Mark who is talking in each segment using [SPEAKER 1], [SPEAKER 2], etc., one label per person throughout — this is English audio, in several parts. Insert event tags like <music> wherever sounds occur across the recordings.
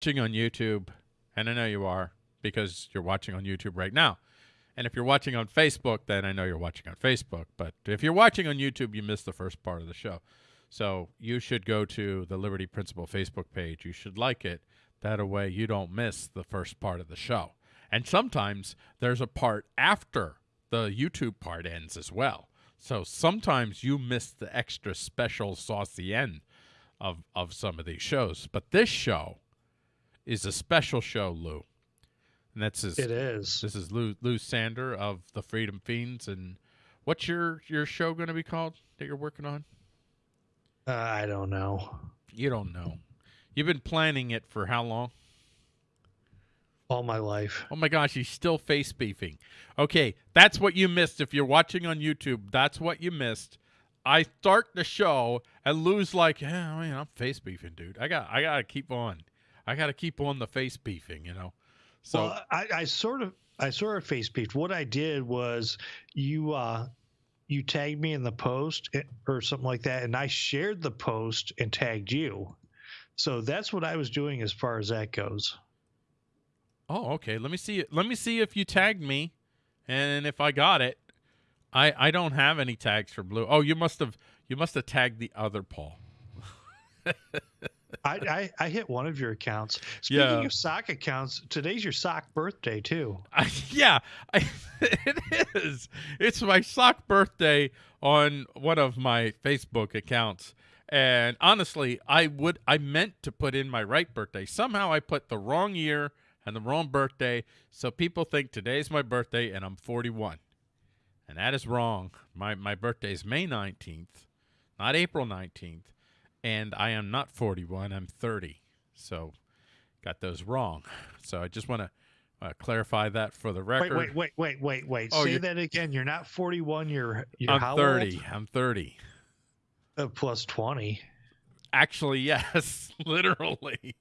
[SPEAKER 1] watching on YouTube, and I know you are because you're watching on YouTube right now. And if you're watching on Facebook, then I know you're watching on Facebook. But if you're watching on YouTube, you missed the first part of the show. So you should go to the Liberty Principle Facebook page. You should like it. That way you don't miss the first part of the show. And sometimes there's a part after the YouTube part ends as well. So sometimes you miss the extra special saucy end of, of some of these shows. But this show is a special show, Lou. And that's his,
[SPEAKER 2] It is.
[SPEAKER 1] this is Lou Lou Sander of the Freedom Fiends. And what's your your show going to be called that you're working on?
[SPEAKER 2] Uh, I don't know.
[SPEAKER 1] You don't know. You've been planning it for how long?
[SPEAKER 2] All my life.
[SPEAKER 1] Oh my gosh, he's still face beefing. Okay, that's what you missed. If you're watching on YouTube, that's what you missed. I start the show and Lou's like, yeah, I mean, I'm face beefing, dude. I got I gotta keep on. I gotta keep on the face beefing, you know. So
[SPEAKER 2] well, I, I sort of I sort of face beefed. What I did was you uh you tagged me in the post eh, or something like that, and I shared the post and tagged you. So that's what I was doing as far as that goes.
[SPEAKER 1] Oh, okay. Let me see. Let me see if you tagged me and if I got it. I I don't have any tags for blue. Oh, you must have you must have tagged the other Paul. <laughs>
[SPEAKER 2] I, I, I hit one of your accounts. Speaking
[SPEAKER 1] Yeah.
[SPEAKER 2] of sock accounts, today's your sock birthday too. <laughs>
[SPEAKER 1] I, yeah, I, <laughs> it is. It's my sock birthday on one of my Facebook accounts. And honestly, I would I meant to put in my right birthday. Somehow I put the wrong year and the wrong birthday, so people think today's my birthday and I'm 41. And that is wrong. My my birthday is May 19th, not April 19th, and I am not 41, I'm 30. So got those wrong. So I just want to uh, clarify that for the record.
[SPEAKER 2] wait, wait, wait, wait, wait.
[SPEAKER 1] Oh,
[SPEAKER 2] Say that again. You're not 41. You're you're
[SPEAKER 1] I'm
[SPEAKER 2] how
[SPEAKER 1] 30. I'm 30.
[SPEAKER 2] Uh, plus 20.
[SPEAKER 1] Actually, <laughs> yes, literally,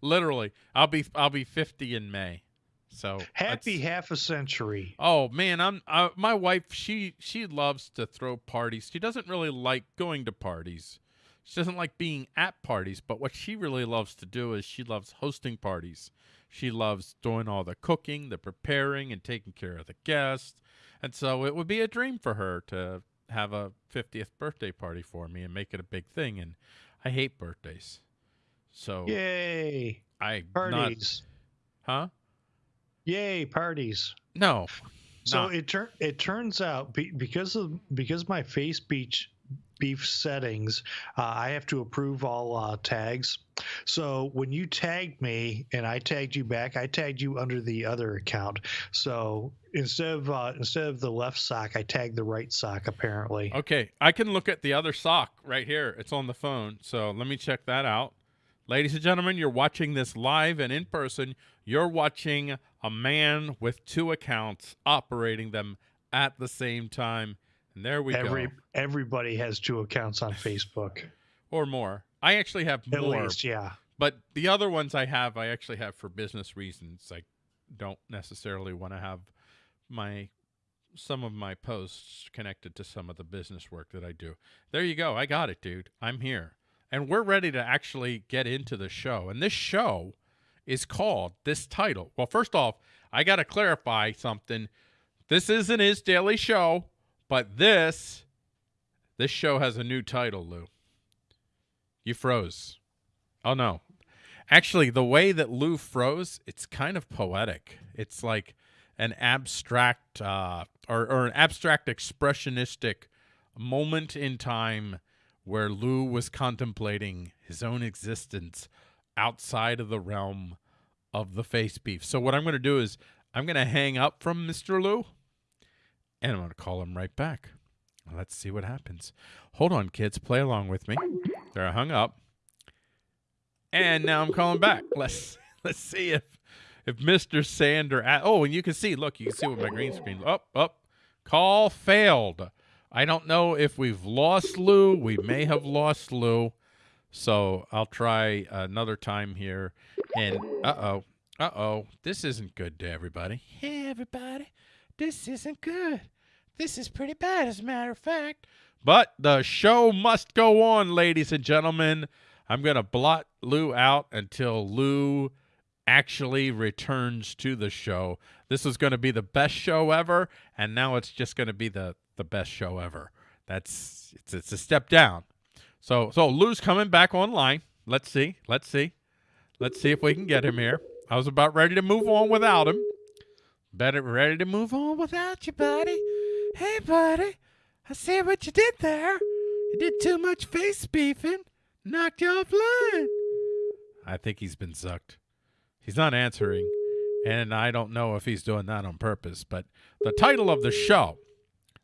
[SPEAKER 1] literally. I'll be I'll be 50 in May. So
[SPEAKER 2] Happy half a century.
[SPEAKER 1] Oh man, I'm uh, my wife. She she loves to throw parties. She doesn't really like going to parties. She doesn't like being at parties. But what she really loves to do is she loves hosting parties. She loves doing all the cooking, the preparing, and taking care of the guests. And so it would be a dream for her to have a 50th birthday party for me and make it a big thing. And I hate birthdays, so
[SPEAKER 2] Yay.
[SPEAKER 1] I not
[SPEAKER 2] Parties.
[SPEAKER 1] huh?
[SPEAKER 2] Yay, parties.
[SPEAKER 1] No.
[SPEAKER 2] So
[SPEAKER 1] not-
[SPEAKER 2] it turn it turns out be, because of because my face beach beef settings, uh, I have to approve all uh, tags. So when you tagged me and I tagged you back, I tagged you under the other account. So instead of uh, instead of the left sock, I tagged the right sock. Apparently,
[SPEAKER 1] Okay, I can look at the other sock right here. It's on the phone. So let me check that out. Ladies and gentlemen, you're watching this live and in person. You're watching a man with two accounts operating them at the same time. And there we
[SPEAKER 2] every
[SPEAKER 1] go.
[SPEAKER 2] everybody has two accounts on Facebook.
[SPEAKER 1] Or more. I actually have
[SPEAKER 2] At
[SPEAKER 1] more.
[SPEAKER 2] least, yeah.
[SPEAKER 1] But the other ones I have, I actually have for business reasons. I don't necessarily want to have my some of my posts connected to some of the business work that I do. There you go. I got it, dude. I'm here. And we're ready to actually get into the show. And this show is called this title. Well, first off, I got to clarify something. This isn't his daily show, but this this show has a new title, Lou. You froze. Oh no. Actually, the way that Lou froze, it's kind of poetic. It's like an abstract uh, or, or an abstract expressionistic moment in time where Lou was contemplating his own existence outside of the realm of the face beef. So what I'm going to do is I'm going to hang up from Mr. Lou and I'm going to call him right back. Let's see what happens. Hold on, kids. Play along with me. There, I hung up. And now I'm calling back. <laughs> Let's let's see if if Mr. Sander. oh, and you can see. Look, you can see with my green screen. Up, up. Call failed. I don't know if we've lost Lou. We may have lost Lou. So I'll try another time here. And uh oh, uh oh, this isn't good to everybody. Hey, everybody, this isn't good. This is pretty bad, as a matter of fact. But the show must go on, ladies and gentlemen. I'm going to blot Lou out until Lou actually returns to the show. This is going to be the best show ever, and now it's just going to be the the best show ever. That's it's it's a step down. So so Lou's coming back online. Let's see. Let's see. Let's see if we can get him here. I was about ready to move on without him. Better ready to move on without you, buddy. Hey, buddy. I see what you did there. You did too much face beefing. Knocked you offline. I think he's been sucked. He's not answering, and I don't know if he's doing that on purpose. But the title of the show,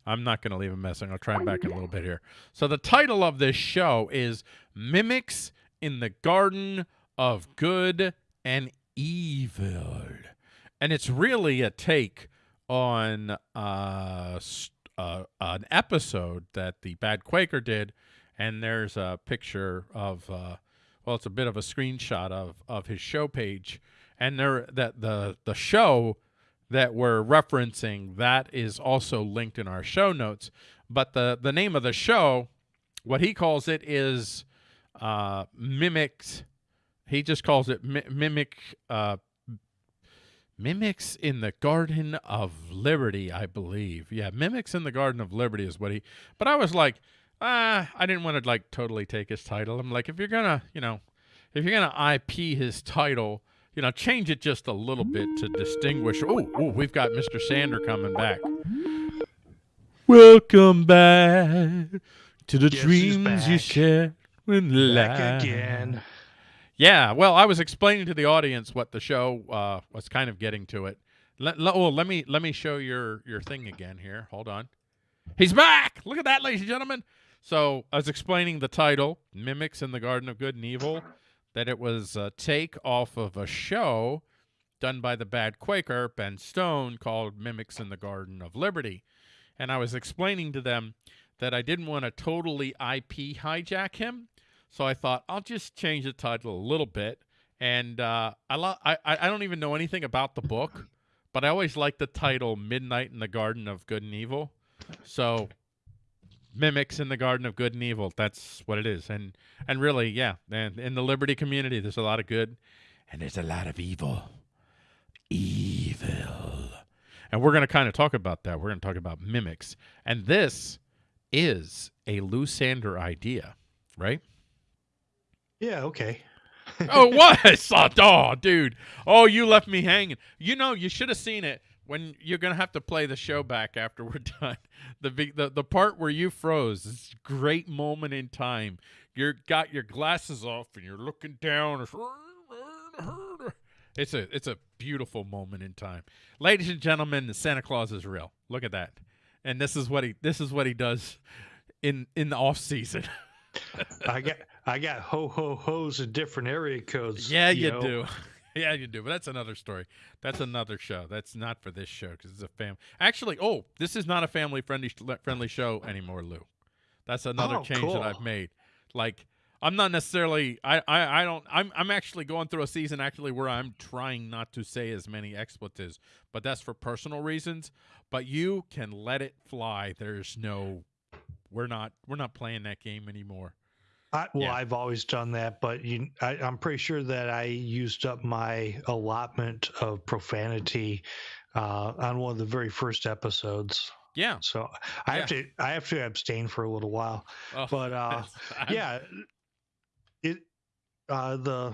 [SPEAKER 1] I'm not going to leave him messing. I'll try him back in a little bit here. So the title of this show is Mimics in the Garden of Good and Evil. And it's really a take on uh, uh, an episode that the Bad Quaker did. And there's a picture of, uh, well, it's a bit of a screenshot of, of his show page. And there that the the show that we're referencing that is also linked in our show notes. But the the name of the show, what he calls it is uh, mimics. He just calls it mi- mimic. Mimics in the Garden of Liberty, I believe. Yeah, mimics in the Garden of Liberty is what he. But I was like, ah, I didn't want to like totally take his title. I'm like, if you're gonna, you know, if you're gonna IP his title, you know, change it just a little bit to distinguish. Oh, oh, we've got Mr. Sander coming back. Welcome back to the dreams you shared when
[SPEAKER 2] Back
[SPEAKER 1] life-
[SPEAKER 2] again.
[SPEAKER 1] Yeah, well, I was explaining to the audience what the show uh, was kind of getting to it. Let, let, well, let me let me show your your thing again here. Hold on. He's back. Look at that, ladies and gentlemen. So I was explaining the title, "Mimics in the Garden of Good and Evil," that it was a take off of a show done by the Bad Quaker Ben Stone called "Mimics in the Garden of Liberty," and I was explaining to them that I didn't want to totally IP hijack him. So I thought I'll just change the title a little bit. And uh, I, lo- I I don't even know anything about the book, but I always like the title "Midnight in the Garden of Good and Evil." So mimics in the Garden of Good and Evil. That's what it is. And and really, yeah. And in the Liberty community, there's a lot of good, and there's a lot of evil. Evil. And we're going to kind of talk about that. We're going to talk about mimics. And this is a Lou Sander idea, right?
[SPEAKER 2] Yeah, okay. <laughs>
[SPEAKER 1] oh, what? <laughs> was. Oh, dude. Oh, you left me hanging. You know, you should have seen it when you're gonna have to play the show back after we're <laughs> done. The the the part where you froze. This great moment in time. You're got your glasses off and you're looking down. It's a it's a beautiful moment in time, ladies and gentlemen. Santa Claus is real. Look at that, and this is what he this is what he does in in the off season.
[SPEAKER 2] I got I got ho ho ho's in different area codes.
[SPEAKER 1] Yeah, you
[SPEAKER 2] know.
[SPEAKER 1] do. <laughs> yeah, you do. But that's another story. That's another show. That's not for this show because it's a fam. Actually, oh, this is not a family friendly friendly show anymore, Lou. That's another
[SPEAKER 2] Oh,
[SPEAKER 1] change
[SPEAKER 2] cool.
[SPEAKER 1] that I've made. Like, I'm not necessarily. I, I I don't. I'm I'm actually going through a season actually where I'm trying not to say as many expletives, but that's for personal reasons. But you can let it fly. There's no. We're not. We're not playing that game anymore.
[SPEAKER 2] I, well,
[SPEAKER 1] Yeah.
[SPEAKER 2] I've always done that, but you, I, I'm pretty sure that I used up my allotment of profanity uh, on one of the very first episodes.
[SPEAKER 1] Yeah.
[SPEAKER 2] So I have to I have to abstain for a little while.
[SPEAKER 1] Oh,
[SPEAKER 2] But uh, <laughs> yeah, it uh, the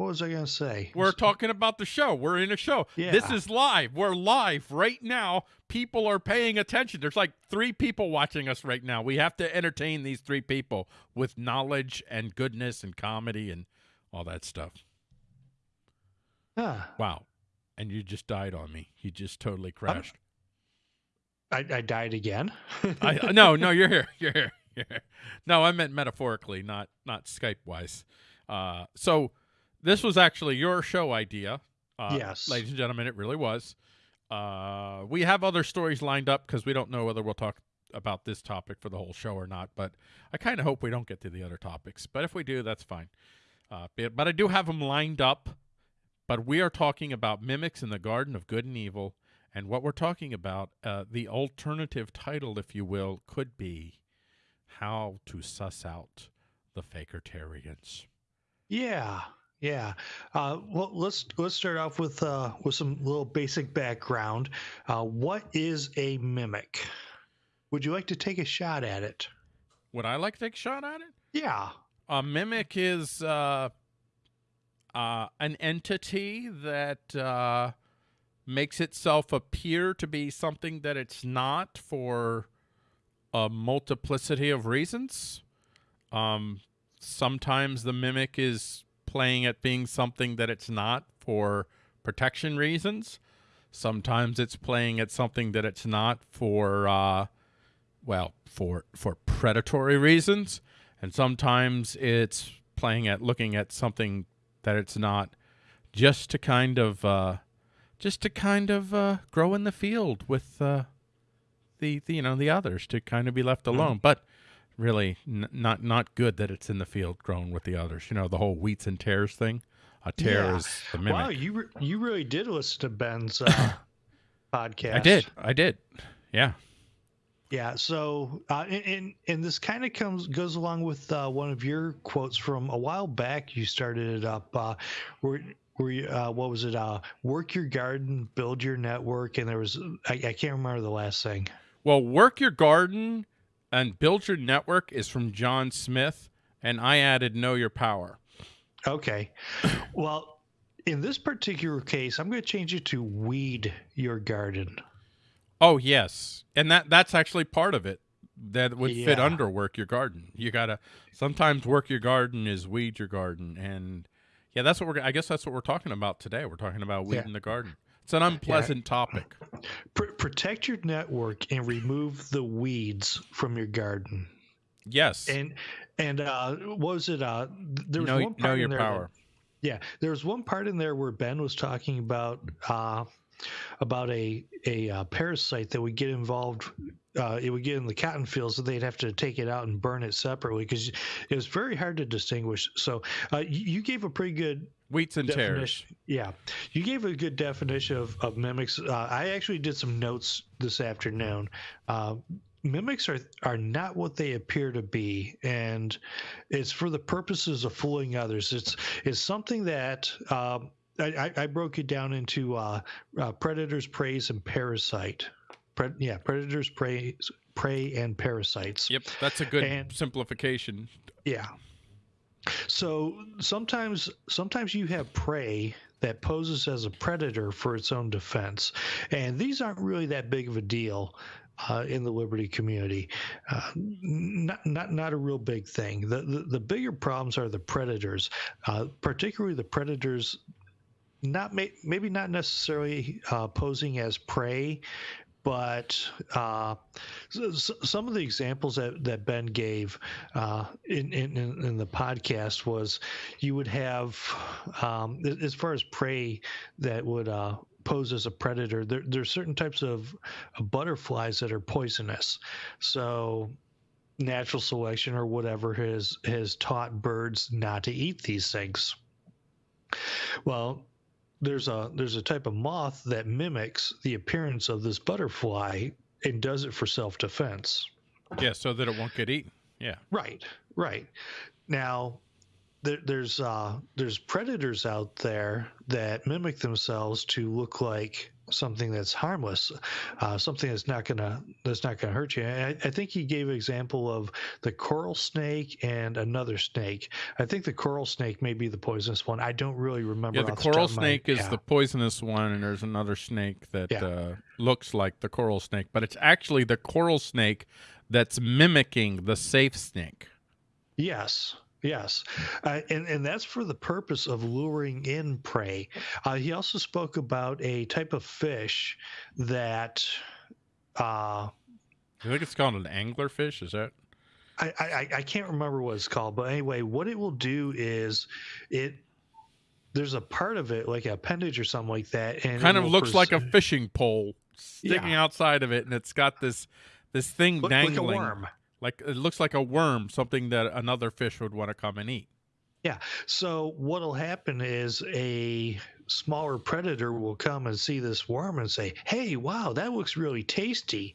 [SPEAKER 2] what was I gonna say?
[SPEAKER 1] We're talking about the show. We're in a show. This is live. We're live right now. People are paying attention. There's like three people watching us right now. We have to entertain these three people with knowledge and goodness and comedy and all that stuff.
[SPEAKER 2] Ah,
[SPEAKER 1] Wow. And you just died on me. You just totally crashed.
[SPEAKER 2] I, I died again. <laughs>
[SPEAKER 1] I no, no, you're here. <laughs> You're here. You're here. No, I meant metaphorically, not not Skype wise. Uh, so this was actually your show idea. Uh,
[SPEAKER 2] Yes.
[SPEAKER 1] ladies and gentlemen, it really was. Uh, we have other stories lined up because we don't know whether we'll talk about this topic for the whole show or not. But I kind of hope we don't get to the other topics. But if we do, that's fine. Uh, but, I do have them lined up. But we are talking about mimics in the Garden of Good and Evil. And what we're talking about, uh, the alternative title, if you will, could be How to Suss Out the Fakertarians.
[SPEAKER 2] Yeah, yeah. Uh, well, let's let's start off with uh, with some little basic background. Uh, what is a mimic? Would you like to take a shot at it?
[SPEAKER 1] Would I like to take a shot at it?
[SPEAKER 2] Yeah.
[SPEAKER 1] A mimic is uh, uh, an entity that uh, makes itself appear to be something that it's not for a multiplicity of reasons. Um, sometimes the mimic is playing at being something that it's not for protection reasons. Sometimes it's playing at something that it's not for, uh, well, for for predatory reasons, and sometimes it's playing at looking at something that it's not, just to kind of, uh, just to kind of uh, grow in the field with uh, the, the you know the others to kind of be left alone. But really, n- not not good that it's in the field grown with the others. You know the whole wheats and tares thing. A tare
[SPEAKER 2] Yeah.
[SPEAKER 1] is the mimic.
[SPEAKER 2] Wow, you re- you really did listen to Ben's <coughs> uh, podcast.
[SPEAKER 1] I did. I did. Yeah.
[SPEAKER 2] Yeah. So, uh, and, and and this kind of comes goes along with uh, one of your quotes from a while back. You started it up. Uh, where where you, uh, what was it? Uh, work your garden, build your network, and there was I, I can't remember the last thing.
[SPEAKER 1] Well, work your garden and build your network is from John Smith, and I added know your power.
[SPEAKER 2] Okay. <clears throat> Well, in this particular case, I'm going to change it to weed your garden.
[SPEAKER 1] Oh yes, and that that's actually part of it. That would fit under work your garden. You gotta sometimes work your garden is weed your garden, and yeah, that's what we're. I guess that's what we're talking about today. We're talking about weed
[SPEAKER 2] Yeah.
[SPEAKER 1] in the garden. It's an unpleasant topic.
[SPEAKER 2] Pr- protect your network and remove the weeds from your garden.
[SPEAKER 1] Yes,
[SPEAKER 2] And and uh, what was it? Uh, th- there was
[SPEAKER 1] know,
[SPEAKER 2] one part
[SPEAKER 1] know
[SPEAKER 2] in
[SPEAKER 1] your
[SPEAKER 2] there that-
[SPEAKER 1] power.
[SPEAKER 2] Yeah, there was one part in there where Ben was talking about uh, about a a uh, parasite that would get involved. Uh, it would get in the cotton fields, so they'd have to take it out and burn it separately because it was very hard to distinguish. So uh, you, gave a pretty good
[SPEAKER 1] Wheats and tares.
[SPEAKER 2] definition. Yeah, you gave a good definition of, of mimics. Uh, I actually did some notes this afternoon. Uh, mimics are are not what they appear to be, and it's for the purposes of fooling others. It's it's something that. Um, I, I I broke it down into uh, uh, predators, preys, and parasite. Pre- yeah, predators, prey, prey, and parasites.
[SPEAKER 1] Yep, that's a good
[SPEAKER 2] And-
[SPEAKER 1] simplification.
[SPEAKER 2] Yeah. So sometimes sometimes you have prey that poses as a predator for its own defense, and these aren't really that big of a deal. Uh, in the liberty community, uh, not not not a real big thing. The the, the bigger problems are the predators, uh, particularly the predators. Not may, maybe not necessarily uh, posing as prey, but uh, some of the examples that, that Ben gave uh, in, in in the podcast was you would have um, as far as prey that would uh, pose as a predator. There there's certain types of, of butterflies that are poisonous, so natural selection or whatever has has taught birds not to eat these things. Well, there's a there's a type of moth that mimics the appearance of this butterfly and does it for self defense.
[SPEAKER 1] Yeah, so that it won't get eaten. Yeah.
[SPEAKER 2] Right, right. Now, there, there's uh, there's predators out there that mimic themselves to look like something that's harmless, uh, something that's not gonna that's not gonna hurt you. I, I think he gave an example of the coral snake and another snake. I think the coral snake may be the poisonous one. I don't really remember.
[SPEAKER 1] Yeah, the coral
[SPEAKER 2] of my-
[SPEAKER 1] snake is
[SPEAKER 2] yeah.
[SPEAKER 1] the poisonous one, and there's another snake that
[SPEAKER 2] Yeah.
[SPEAKER 1] uh, looks like the coral snake, but it's actually the coral snake that's mimicking the safe snake.
[SPEAKER 2] Yes, yes, uh, and and that's for the purpose of luring in prey. Uh, he also spoke about a type of fish that. Uh,
[SPEAKER 1] I think it's called an anglerfish. Is that?
[SPEAKER 2] I, I, I can't remember what it's called, but anyway, what it will do is it there's a part of it like an appendage or something like that, and
[SPEAKER 1] Kind of looks like a fishing pole sticking
[SPEAKER 2] Yeah.
[SPEAKER 1] outside of it, and it's got this this thing
[SPEAKER 2] look like
[SPEAKER 1] dangling.
[SPEAKER 2] worm.
[SPEAKER 1] Like it looks like a worm, something that another fish would want to come and eat. Yeah.
[SPEAKER 2] So what'll happen is a smaller predator will come and see this worm and say, "Hey, wow, that looks really tasty.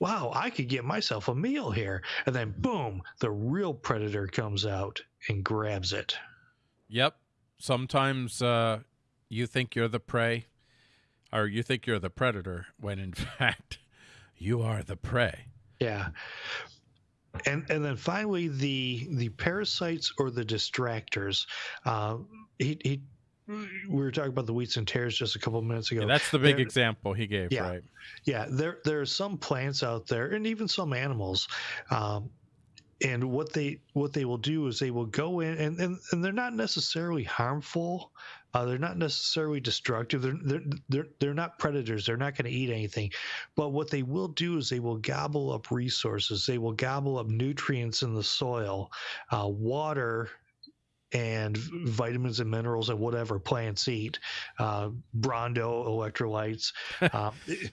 [SPEAKER 2] Wow, I could get myself a meal here." And then boom, the real predator comes out and grabs it.
[SPEAKER 1] Yep. Sometimes uh, you think you're the prey, or you think you're the predator, when in <laughs> fact you are the prey.
[SPEAKER 2] Yeah. And and then finally the the parasites or the distractors. Uh, he, he we were talking about the wheats and tares just a couple of minutes ago.
[SPEAKER 1] Yeah, that's the big
[SPEAKER 2] There-
[SPEAKER 1] example he gave,
[SPEAKER 2] Yeah.
[SPEAKER 1] right?
[SPEAKER 2] Yeah, there there are some plants out there, and even some animals. Um, and what they what they will do is they will go in, and and, and they're not necessarily harmful. Uh, they're not necessarily destructive. They're they're they're, they're not predators. They're not going to eat anything. But what they will do is they will gobble up resources. They will gobble up nutrients in the soil, uh, water. And vitamins and minerals and whatever plants eat, uh, Brawndo electrolytes, <laughs> um, it,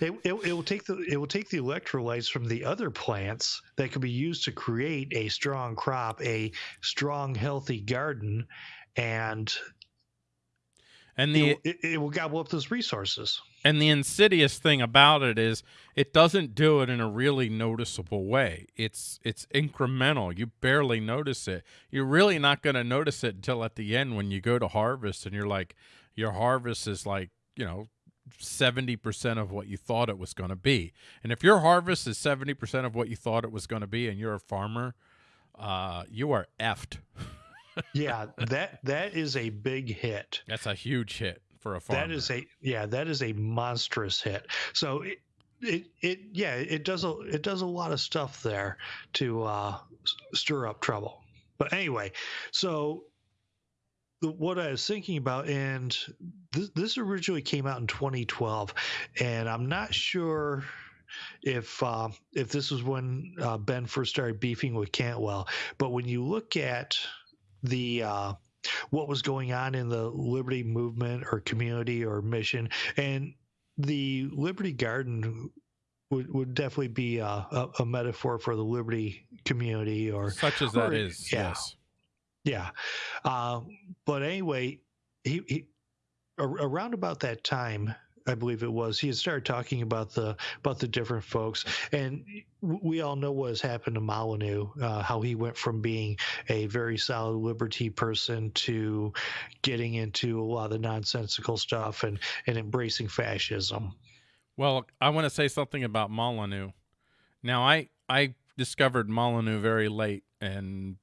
[SPEAKER 2] it, it, it will take the it will take the electrolytes from the other plants that could be used to create a strong crop, a strong healthy garden, and
[SPEAKER 1] And
[SPEAKER 2] it,
[SPEAKER 1] the
[SPEAKER 2] will, it, it will gobble up those resources.
[SPEAKER 1] And the insidious thing about it is it doesn't do it in a really noticeable way. It's it's incremental. You barely notice it. You're really not going to notice it until at the end when you go to harvest and you're like your harvest is like, you know, 70% of what you thought it was going to be. And if your harvest is 70% of what you thought it was going to be and you're a farmer, uh you are effed. <laughs>
[SPEAKER 2] Yeah, that that is a big hit.
[SPEAKER 1] That's a huge hit for a farmer.
[SPEAKER 2] That is a yeah, that is a monstrous hit. So it it, it yeah, it does a it does a lot of stuff there to uh, stir up trouble. But anyway, so the- what I was thinking about, and this, this originally came out in 2012, and I'm not sure if uh, if this was when uh, Ben first started beefing with Cantwell, but when you look at the uh, what was going on in the liberty movement or community or mission and the liberty garden would, would definitely be a, a, a metaphor for the liberty community or
[SPEAKER 1] such as that
[SPEAKER 2] or-
[SPEAKER 1] is.
[SPEAKER 2] yeah.
[SPEAKER 1] Yes.
[SPEAKER 2] yeah uh, but anyway he, he around about that time I believe it was. He had started talking about the about the different folks, and we all know what has happened to Molyneux. Uh, how he went from being a very solid liberty person to getting into a lot of the nonsensical stuff and and embracing fascism.
[SPEAKER 1] Well, I want to say something about Molyneux. Now, I I discovered Molyneux very late, and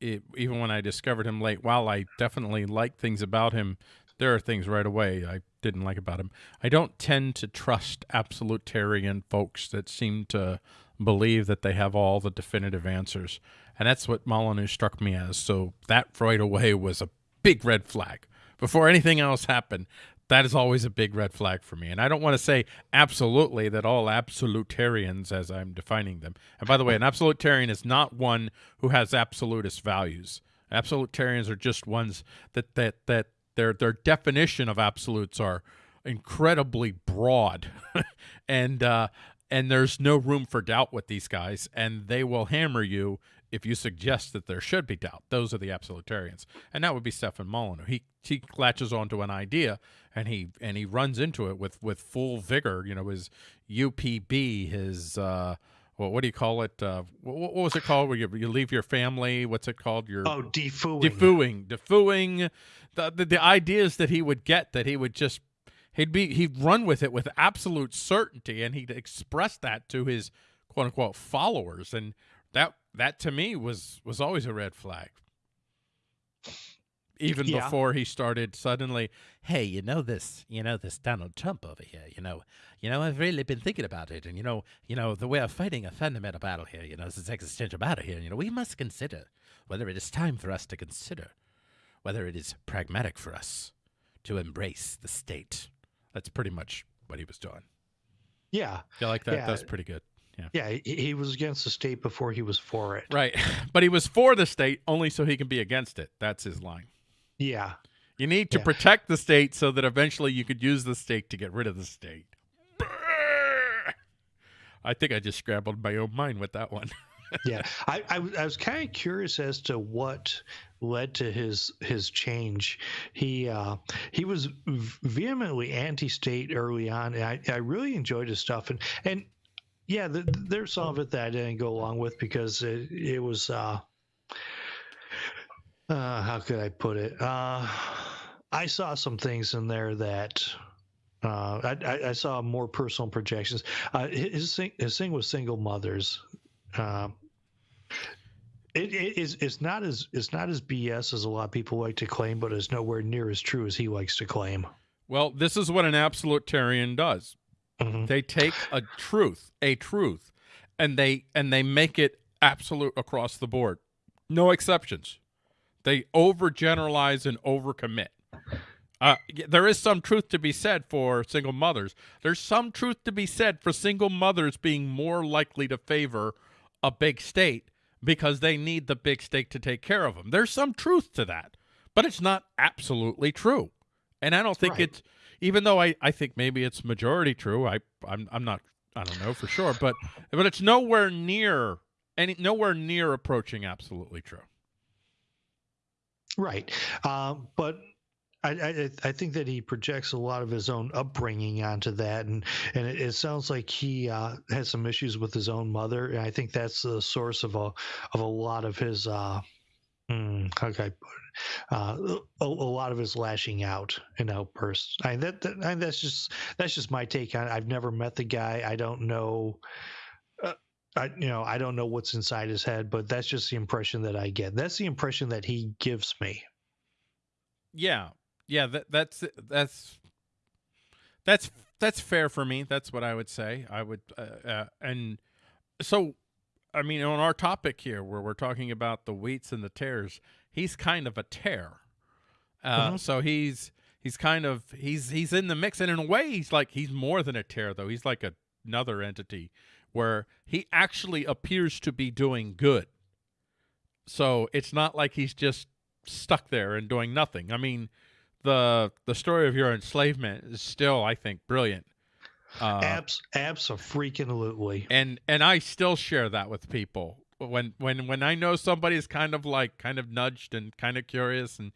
[SPEAKER 1] it, even when I discovered him late, while I definitely liked things about him, there are things right away I didn't like about him. I don't tend to trust absolutarian folks that seem to believe that they have all the definitive answers, and that's what Molyneux struck me as. So that right away was a big red flag. Before anything else happened, that is always a big red flag for me. And I don't want to say absolutely that all absolutarians, as I'm defining them. And by the way, an absolutarian is not one who has absolutist values. Absolutarians are just ones that that that their their definition of absolutes are incredibly broad, <laughs> and uh, and there's no room for doubt with these guys, and they will hammer you if you suggest that there should be doubt. Those are the absolutarians, and that would be Stefan Molyneux. He he latches onto an idea and he and he runs into it with with full vigor. You know, his UPB, his uh, well, what do you call it? Uh, what, what was it called? Where you, you leave your family? What's it called? Your
[SPEAKER 2] Oh, defooing.
[SPEAKER 1] defooing, defooing. The, the the ideas that he would get that he would just he'd be he'd run with it with absolute certainty, and he'd express that to his quote unquote followers, and that that to me was was always a red flag. Even
[SPEAKER 2] Yeah.
[SPEAKER 1] before he started suddenly, hey, you know this, you know this Donald Trump over here, you know, you know, I've really been thinking about it, and you know, you know, the way of fighting a fundamental battle here, you know, this existential battle here, you know, we must consider whether it is time for us to consider whether it is pragmatic for us to embrace the state. That's pretty much what he was doing.
[SPEAKER 2] Yeah,
[SPEAKER 1] You like that?
[SPEAKER 2] Yeah.
[SPEAKER 1] That's pretty good.
[SPEAKER 2] yeah. yeah, he was against the state before he was for it.
[SPEAKER 1] Right. <laughs> But he was for the state only so he can be against it. That's his line.
[SPEAKER 2] Yeah,
[SPEAKER 1] You need to
[SPEAKER 2] Yeah.
[SPEAKER 1] protect the state so that eventually you could use the state to get rid of the state. I think I just scrambled my own mind with that one. <laughs>
[SPEAKER 2] yeah. I, I, was- I was kind of curious as to what led to his his change. He uh, he was vehemently anti-state early on, and I, I really enjoyed his stuff. And and yeah, the, there's some of it that I didn't go along with because it, it was uh, uh, how could I put it? Uh, I saw some things in there that uh, I, I, saw more personal projections. Uh, his thing, his thing was single mothers. Uh, it, it is it's not as it's not as BS as a lot of people like to claim, but it's nowhere near as true as he likes to claim.
[SPEAKER 1] Well, this is what an absolutarian does. Mm -hmm. They take a truth, a truth, and they and they make it absolute across the board. No exceptions. They overgeneralize and overcommit. Uh, there is some truth to be said for single mothers. There's some truth to be said for single mothers being more likely to favor a big state because they need the big state to take care of them. There's some truth to that, but it's not absolutely true. And I don't think right. it's, even though I, I think maybe it's majority true, I, I'm, I'm not, I don't know for sure, but, but it's nowhere near any, nowhere near approaching absolutely true.
[SPEAKER 2] Right. Uh, but I, I, I think that he projects a lot of his own upbringing onto that, and and it, it sounds like he uh, has some issues with his own mother, and I think that's the source of a of a lot of his uh, mm, it? Uh, a, a, lot of his lashing out and outbursts. I that, that I, that's just that's just my take on it. I've never met the guy. I don't know. I, you know, I don't know what's inside his head, but that's just the impression that I get. That's the impression that he gives me.
[SPEAKER 1] Yeah, yeah, that, that's that's that's that's fair for me. That's what I would say. I would, uh, uh, and so, I mean, on our topic here, where we're talking about the wheats and the tares, he's kind of a tare. Uh, mm -hmm. So he's he's kind of he's he's in the mix, and in a way, he's like he's more than a tare, though. He's like a, another entity where he actually appears to be doing good. So it's not like he's just stuck there and doing nothing. I mean, the the story of your enslavement is still, I think, brilliant.
[SPEAKER 2] Uh, abs, absolutely.
[SPEAKER 1] And and I still share that with people when when when I know somebody's kind of like kind of nudged and kind of curious and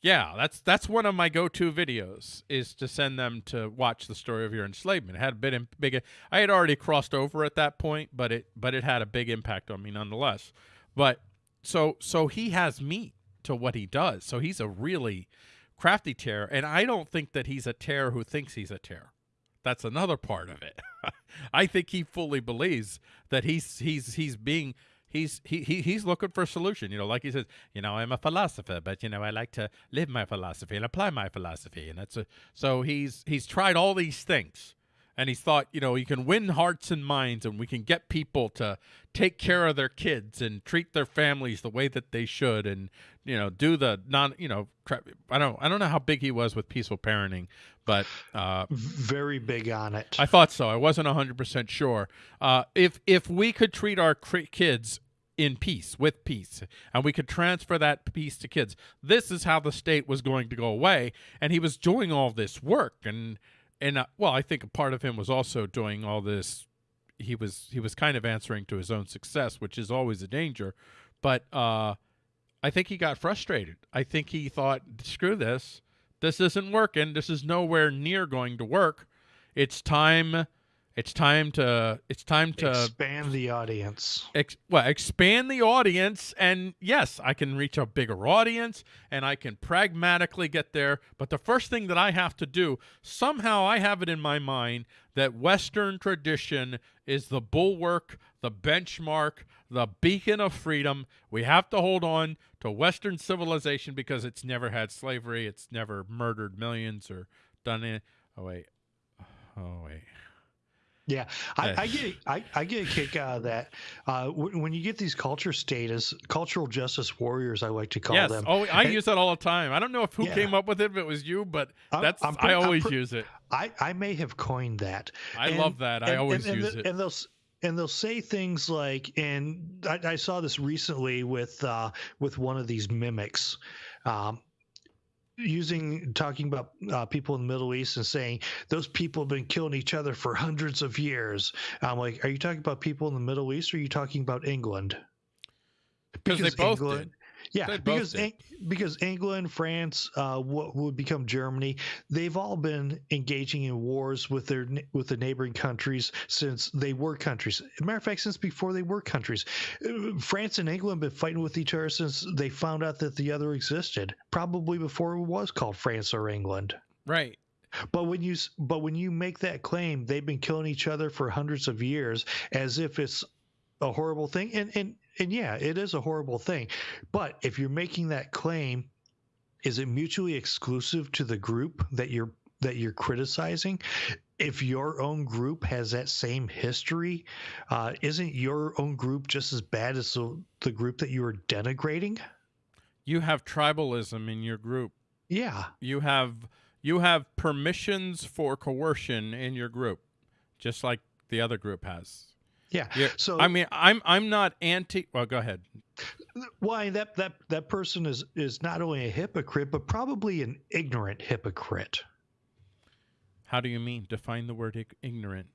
[SPEAKER 1] yeah, that's that's one of my go-to videos is to send them to watch the story of your enslavement. It had a bit big. I had already crossed over at that point, but it but it had a big impact on me nonetheless. But so so he has meat to what he does. So he's a really crafty tare, and I don't think that he's a tare who thinks he's a tare. That's another part of it. <laughs> I think he fully believes that he's he's he's being he's he, he he's looking for a solution. You know, like he says, you know, I'm a philosopher, but you know, I like to live my philosophy and apply my philosophy, and that's a so he's he's tried all these things and he thought, you know, he can win hearts and minds and we can get people to take care of their kids and treat their families the way that they should and, you know, do the non, you know, I don't I don't know how big he was with peaceful parenting, but uh,
[SPEAKER 2] very big on it.
[SPEAKER 1] I thought so. I wasn't 100% sure. Uh, if if we could treat our kids in peace, with peace, and we could transfer that peace to kids. This is how the state was going to go away, and he was doing all this work and and uh, well, I think a part of him was also doing all this. He was he was kind of answering to his own success, which is always a danger. But uh, I think he got frustrated. I think he thought, "Screw this! This isn't working. This is nowhere near going to work. It's time it's time to it's time to
[SPEAKER 2] expand the audience.
[SPEAKER 1] Ex, well, expand the audience and yes, I can reach a bigger audience and I can pragmatically get there, but the first thing that I have to do, somehow I have it in my mind that western tradition is the bulwark, the benchmark, the beacon of freedom. We have to hold on to western civilization because it's never had slavery, it's never murdered millions or done it. Oh wait. Oh wait.
[SPEAKER 2] Yeah, I, I, get I, I get a kick out of that. Uh, when you get these culture status, cultural justice warriors, I like to call
[SPEAKER 1] yes.
[SPEAKER 2] them.
[SPEAKER 1] Oh, I and, use that all the time. I don't know if who yeah. came up with it, if it was you, but that's I'm, I'm, i always use it.
[SPEAKER 2] I, I may have coined that.
[SPEAKER 1] I and, love that. I always use
[SPEAKER 2] the,
[SPEAKER 1] it.
[SPEAKER 2] And they'll and they'll say things like, and I, I saw this recently with uh, with one of these mimics. Um, using talking about uh, people in the Middle East and saying those people have been killing each other for hundreds of years. I'm like, are you talking about people in the Middle East or are you talking about England?
[SPEAKER 1] Because they both England, did.
[SPEAKER 2] Yeah, because
[SPEAKER 1] did.
[SPEAKER 2] Because England, France, uh, what would become Germany, they've all been engaging in wars with their with the neighboring countries since they were countries. matter of fact, since before they were countries, France and England have been fighting with each other since they found out that the other existed. Probably before it was called France or England.
[SPEAKER 1] Right.
[SPEAKER 2] But when you but when you make that claim, they've been killing each other for hundreds of years, as if it's a horrible thing. And and and yeah, it is a horrible thing. But if you're making that claim, is it mutually exclusive to the group that you're that you're criticizing? If your own group has that same history, uh, isn't your own group just as bad as the, the group that you are denigrating?
[SPEAKER 1] You have tribalism in your group.
[SPEAKER 2] Yeah,
[SPEAKER 1] You have you have permissions for coercion in your group, just like the other group has.
[SPEAKER 2] Yeah. So
[SPEAKER 1] I mean, I'm I'm not anti. Well, go ahead.
[SPEAKER 2] why that that that person is is not only a hypocrite but probably an ignorant hypocrite
[SPEAKER 1] How do you mean? Define the word ignorant.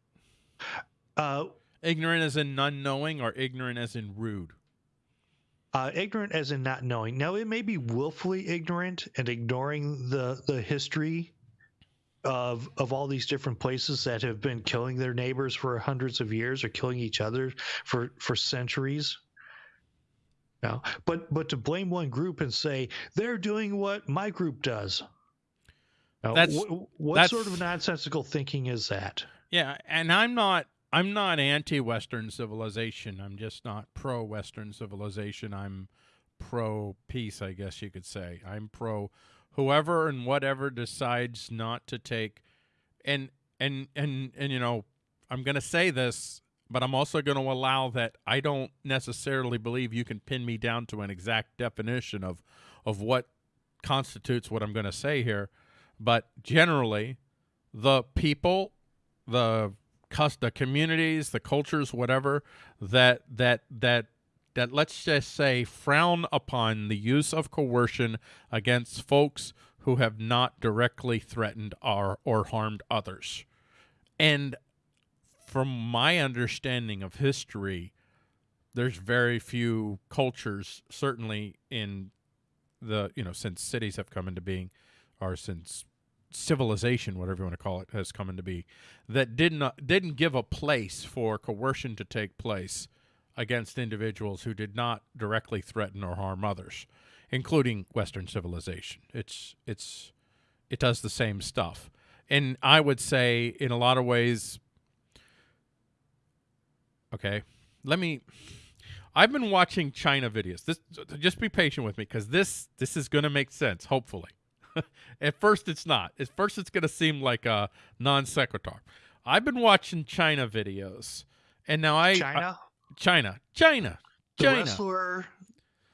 [SPEAKER 2] uh
[SPEAKER 1] Ignorant as in unknowing, or ignorant as in rude.
[SPEAKER 2] uh, ignorant as in not knowing. Now, it may be willfully ignorant and ignoring the the history of of all these different places that have been killing their neighbors for hundreds of years or killing each other for for centuries. No, but but to blame one group and say they're doing what my group does. Now,
[SPEAKER 1] That's-
[SPEAKER 2] wh- what
[SPEAKER 1] that's-
[SPEAKER 2] sort of nonsensical thinking is that?
[SPEAKER 1] Yeah, and I'm not I'm not anti-Western civilization. I'm just not pro-Western civilization. I'm pro-peace, I guess you could say. I'm pro whoever and whatever decides not to take and and and and you know, I'm going to say this, but I'm also going to allow that I don't necessarily believe you can pin me down to an exact definition of of what constitutes what I'm going to say here, but generally the people the cus- the communities, the cultures, whatever that that that that let's just say frown upon the use of coercion against folks who have not directly threatened or or harmed others. And from my understanding of history, there's very few cultures, certainly in the you know since cities have come into being, or since civilization, whatever you want to call it, has come into be, that did not didn't give a place for coercion to take place against individuals who did not directly threaten or harm others, including Western civilization. It's it's it does the same stuff, and I would say in a lot of ways. Okay, let me. I've been watching China videos. This just be patient with me because this this is going to make sense. Hopefully. <laughs> At first, it's not. At first, it's going to seem like a non sequitur. I've been watching China videos, and now I
[SPEAKER 2] China,
[SPEAKER 1] China, China,
[SPEAKER 2] the
[SPEAKER 1] China,
[SPEAKER 2] wrestler,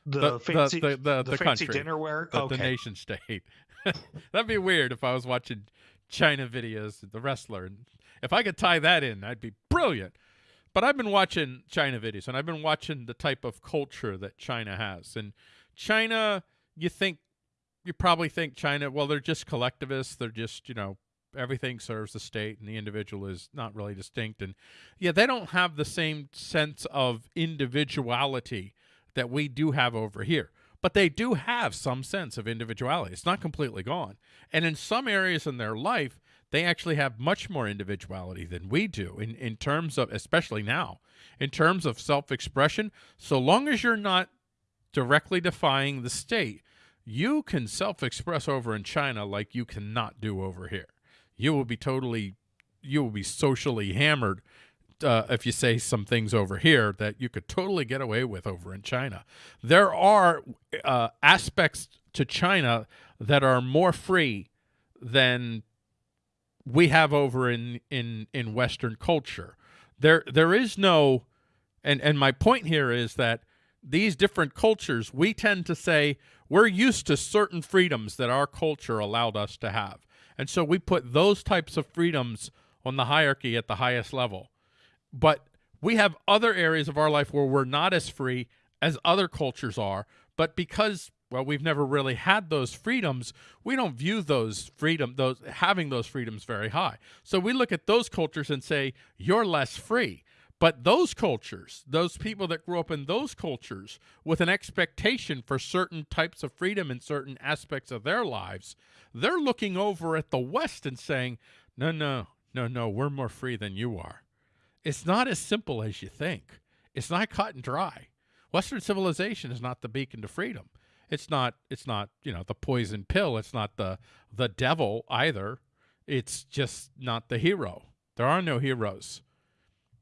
[SPEAKER 2] the,
[SPEAKER 1] The- the-
[SPEAKER 2] fancy,
[SPEAKER 1] the- the- the
[SPEAKER 2] fancy
[SPEAKER 1] country.
[SPEAKER 2] dinnerware.
[SPEAKER 1] the,
[SPEAKER 2] okay,
[SPEAKER 1] the nation state. <laughs> That'd be weird if I was watching Chyna videos, the wrestler, and if I could tie that in, I'd be brilliant. But I've been watching China videos, and I've been watching the type of culture that China has. And China, you think, you probably think China, well, they're just collectivists. They're just, you know, everything serves the state, and the individual is not really distinct. And yeah, they don't have the same sense of individuality that we do have over here. But they do have some sense of individuality. It's not completely gone. And in some areas in their life, they actually have much more individuality than we do in, in terms of, especially now, in terms of self expression. So long as you're not directly defying the state, you can self express over in China like you cannot do over here. You will be totally, you will be socially hammered uh, if you say some things over here that you could totally get away with over in China. There are uh, aspects to China that are more free than we have over in in in Western culture. There there is no, and and my point here is that these different cultures we tend to say we're used to certain freedoms that our culture allowed us to have, and so we put those types of freedoms on the hierarchy at the highest level. But we have other areas of our life where we're not as free as other cultures are. But because well we've never really had those freedoms we don't view those freedom those having those freedoms very high. So we look at those cultures and say you're less free But those cultures, those people that grew up in those cultures with an expectation for certain types of freedom in certain aspects of their lives, they're looking over at the West and saying, no, no, no, no, we're more free than you are. It's not as simple as you think. It's not cut and dry. Western civilization is not the beacon to freedom. It's not it's not, you know, the poison pill. It's not the the devil either. It's just not the hero. There are no heroes.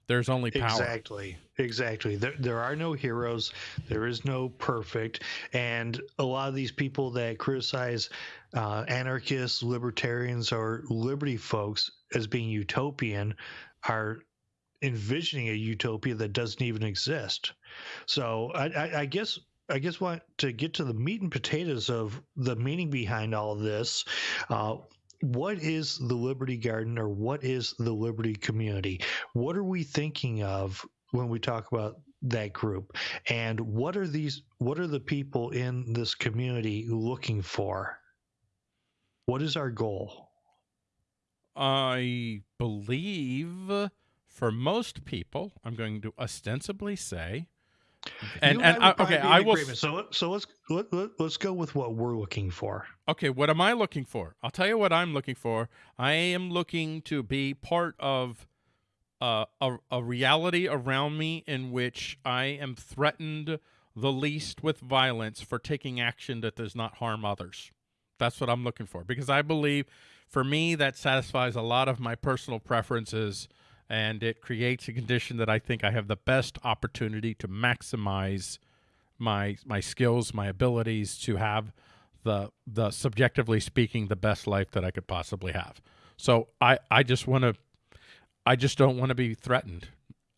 [SPEAKER 1] There's only power.
[SPEAKER 2] Exactly. Exactly. There, there are no heroes. There is no perfect. And a lot of these people that criticize uh, anarchists, libertarians, or liberty folks as being utopian are envisioning a utopia that doesn't even exist. So I, I, I guess I guess want to get to the meat and potatoes of the meaning behind all of this. Uh, what is the Liberty Garden or what is the Liberty community? What are we thinking of when we talk about that group? And what are these what are the people in this community looking for? What is our goal?
[SPEAKER 1] I believe for most people, I'm going to ostensibly say and and, I, okay, I will.
[SPEAKER 2] So so let's let, let, let's go with what we're looking for.
[SPEAKER 1] Okay, what am I looking for? I'll tell you what I'm looking for. I am looking to be part of uh, a a reality around me in which I am threatened the least with violence for taking action that does not harm others. That's what I'm looking for because I believe, for me, that satisfies a lot of my personal preferences and it creates a condition that I think I have the best opportunity to maximize my my skills, my abilities to have the the subjectively speaking the best life that I could possibly have. So I I just want to I just don't want to be threatened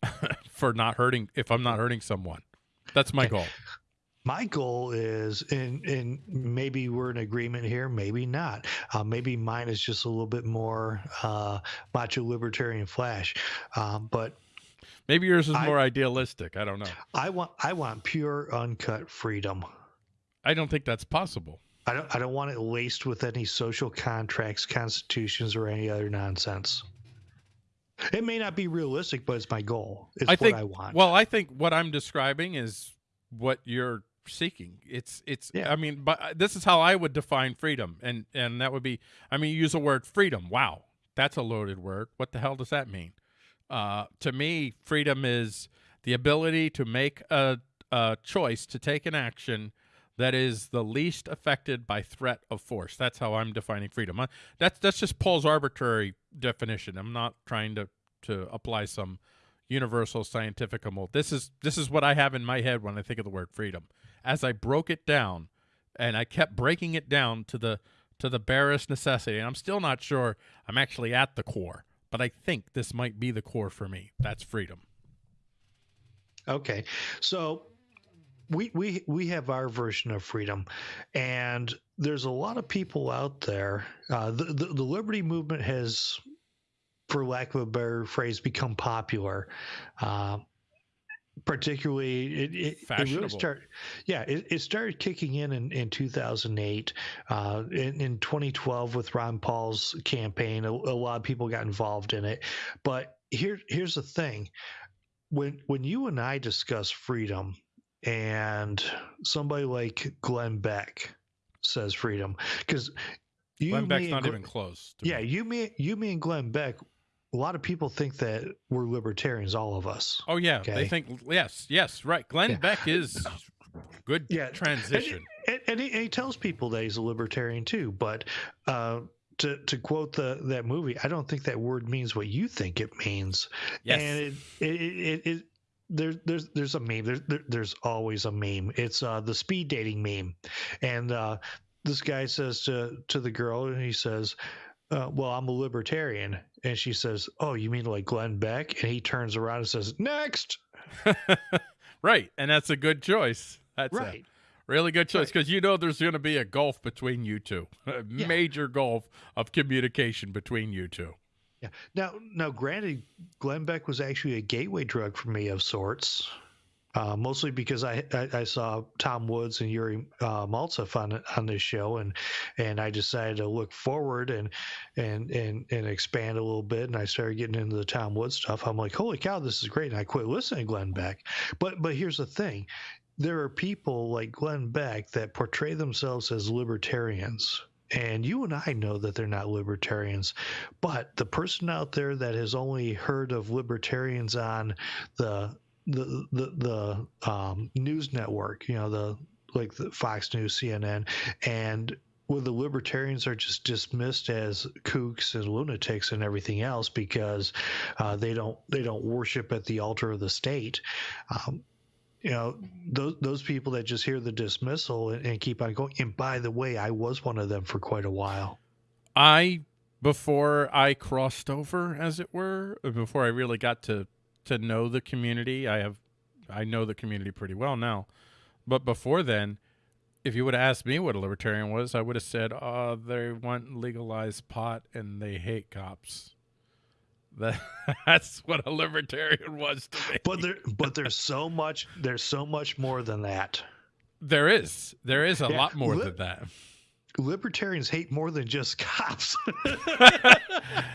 [SPEAKER 1] <laughs> for not hurting if I'm not hurting someone. That's my goal
[SPEAKER 2] my goal is and and maybe we're in agreement here maybe not. Uh, maybe mine is just a little bit more uh, macho libertarian flash. Um, but
[SPEAKER 1] maybe yours is I, more idealistic. I don't know.
[SPEAKER 2] I want i want pure uncut freedom.
[SPEAKER 1] I don't think that's possible.
[SPEAKER 2] I don't i don't want it laced with any social contracts constitutions or any other nonsense. It may not be realistic but it's my goal. It's I what
[SPEAKER 1] think,
[SPEAKER 2] i want.
[SPEAKER 1] well i think what i'm describing is what you're seeking. It's it's yeah. I mean, but uh, this is how I would define freedom, and and that would be I mean, use the word freedom. Wow, that's a loaded word. What the hell does that mean? Uh, to me, freedom is the ability to make a, a choice to take an action that is the least affected by threat of force. That's how I'm defining freedom. That's that's just Paul's arbitrary definition. I'm not trying to to apply some universal scientific mold. This is this is what I have in my head when I think of the word freedom as I broke it down, and I kept breaking it down to the to the barest necessity. And I'm still not sure I'm actually at the core, but I think this might be the core for me. That's freedom.
[SPEAKER 2] Okay, so we we we have our version of freedom, and there's a lot of people out there. Uh, the, the, the liberty movement has, for lack of a better phrase, become popular. Uh, particularly it, it, it, really started yeah it, it, started kicking in in, in 2008 uh, in, in 2012 with ron paul's campaign a, a, lot of people got involved in it but here here's the thing when when you and i discuss freedom and somebody like glenn beck says freedom because
[SPEAKER 1] you Glenn Beck's not even close.
[SPEAKER 2] yeah, me. you me you me and Glenn Beck a lot of people think that we're libertarians, all of us.
[SPEAKER 1] Oh yeah, okay? they think yes, yes, right. Glenn yeah. Beck is good yeah. transition,
[SPEAKER 2] and, and, he, and, he, tells people that he's a libertarian too. But uh, to to quote the that movie, I don't think that word means what you think it means. Yes. and it it, it, it there, there's there's a meme. There's there, there's always a meme. It's uh, the speed dating meme, and uh, this guy says to to the girl, and he says, uh, well, I'm a libertarian. And she says, Oh, you mean like Glenn Beck? And he turns around and says, Next. <laughs>
[SPEAKER 1] right. And that's a good choice. That's right. A really good choice because right. you know there's going to be a gulf between you two, <laughs> a yeah. major gulf of communication between you two.
[SPEAKER 2] Yeah. Now, now, granted, Glenn Beck was actually a gateway drug for me of sorts. Uh, mostly because I, I, I saw Tom Woods and Yuri uh, Maltsev on on this show, and and I decided to look forward and and and and expand a little bit, and I started getting into the Tom Woods stuff. I'm like, holy cow, this is great, and I quit listening to Glenn Beck. But but here's the thing, there are people like Glenn Beck that portray themselves as libertarians. And you and I know that they're not libertarians, but the person out there that has only heard of libertarians on the the the, the um, news network, you know, the like the Fox News, CNN, and where the libertarians are just dismissed as kooks and lunatics and everything else because uh, they don't they don't worship at the altar of the state. Um, you know those those people that just hear the dismissal and, and keep on going. And by the way, I was one of them for quite a while.
[SPEAKER 1] I before I crossed over, as it were, before I really got to to know the community. I have I know the community pretty well now. But before then, if you would have asked me what a libertarian was, I would have said, "Oh, they want legalized pot and they hate cops." That, <laughs> that's what a libertarian was to me.
[SPEAKER 2] But there, but there's so much. There's so much more than that.
[SPEAKER 1] There is. There is a yeah, lot more li- than that
[SPEAKER 2] libertarians hate more than just cops. <laughs>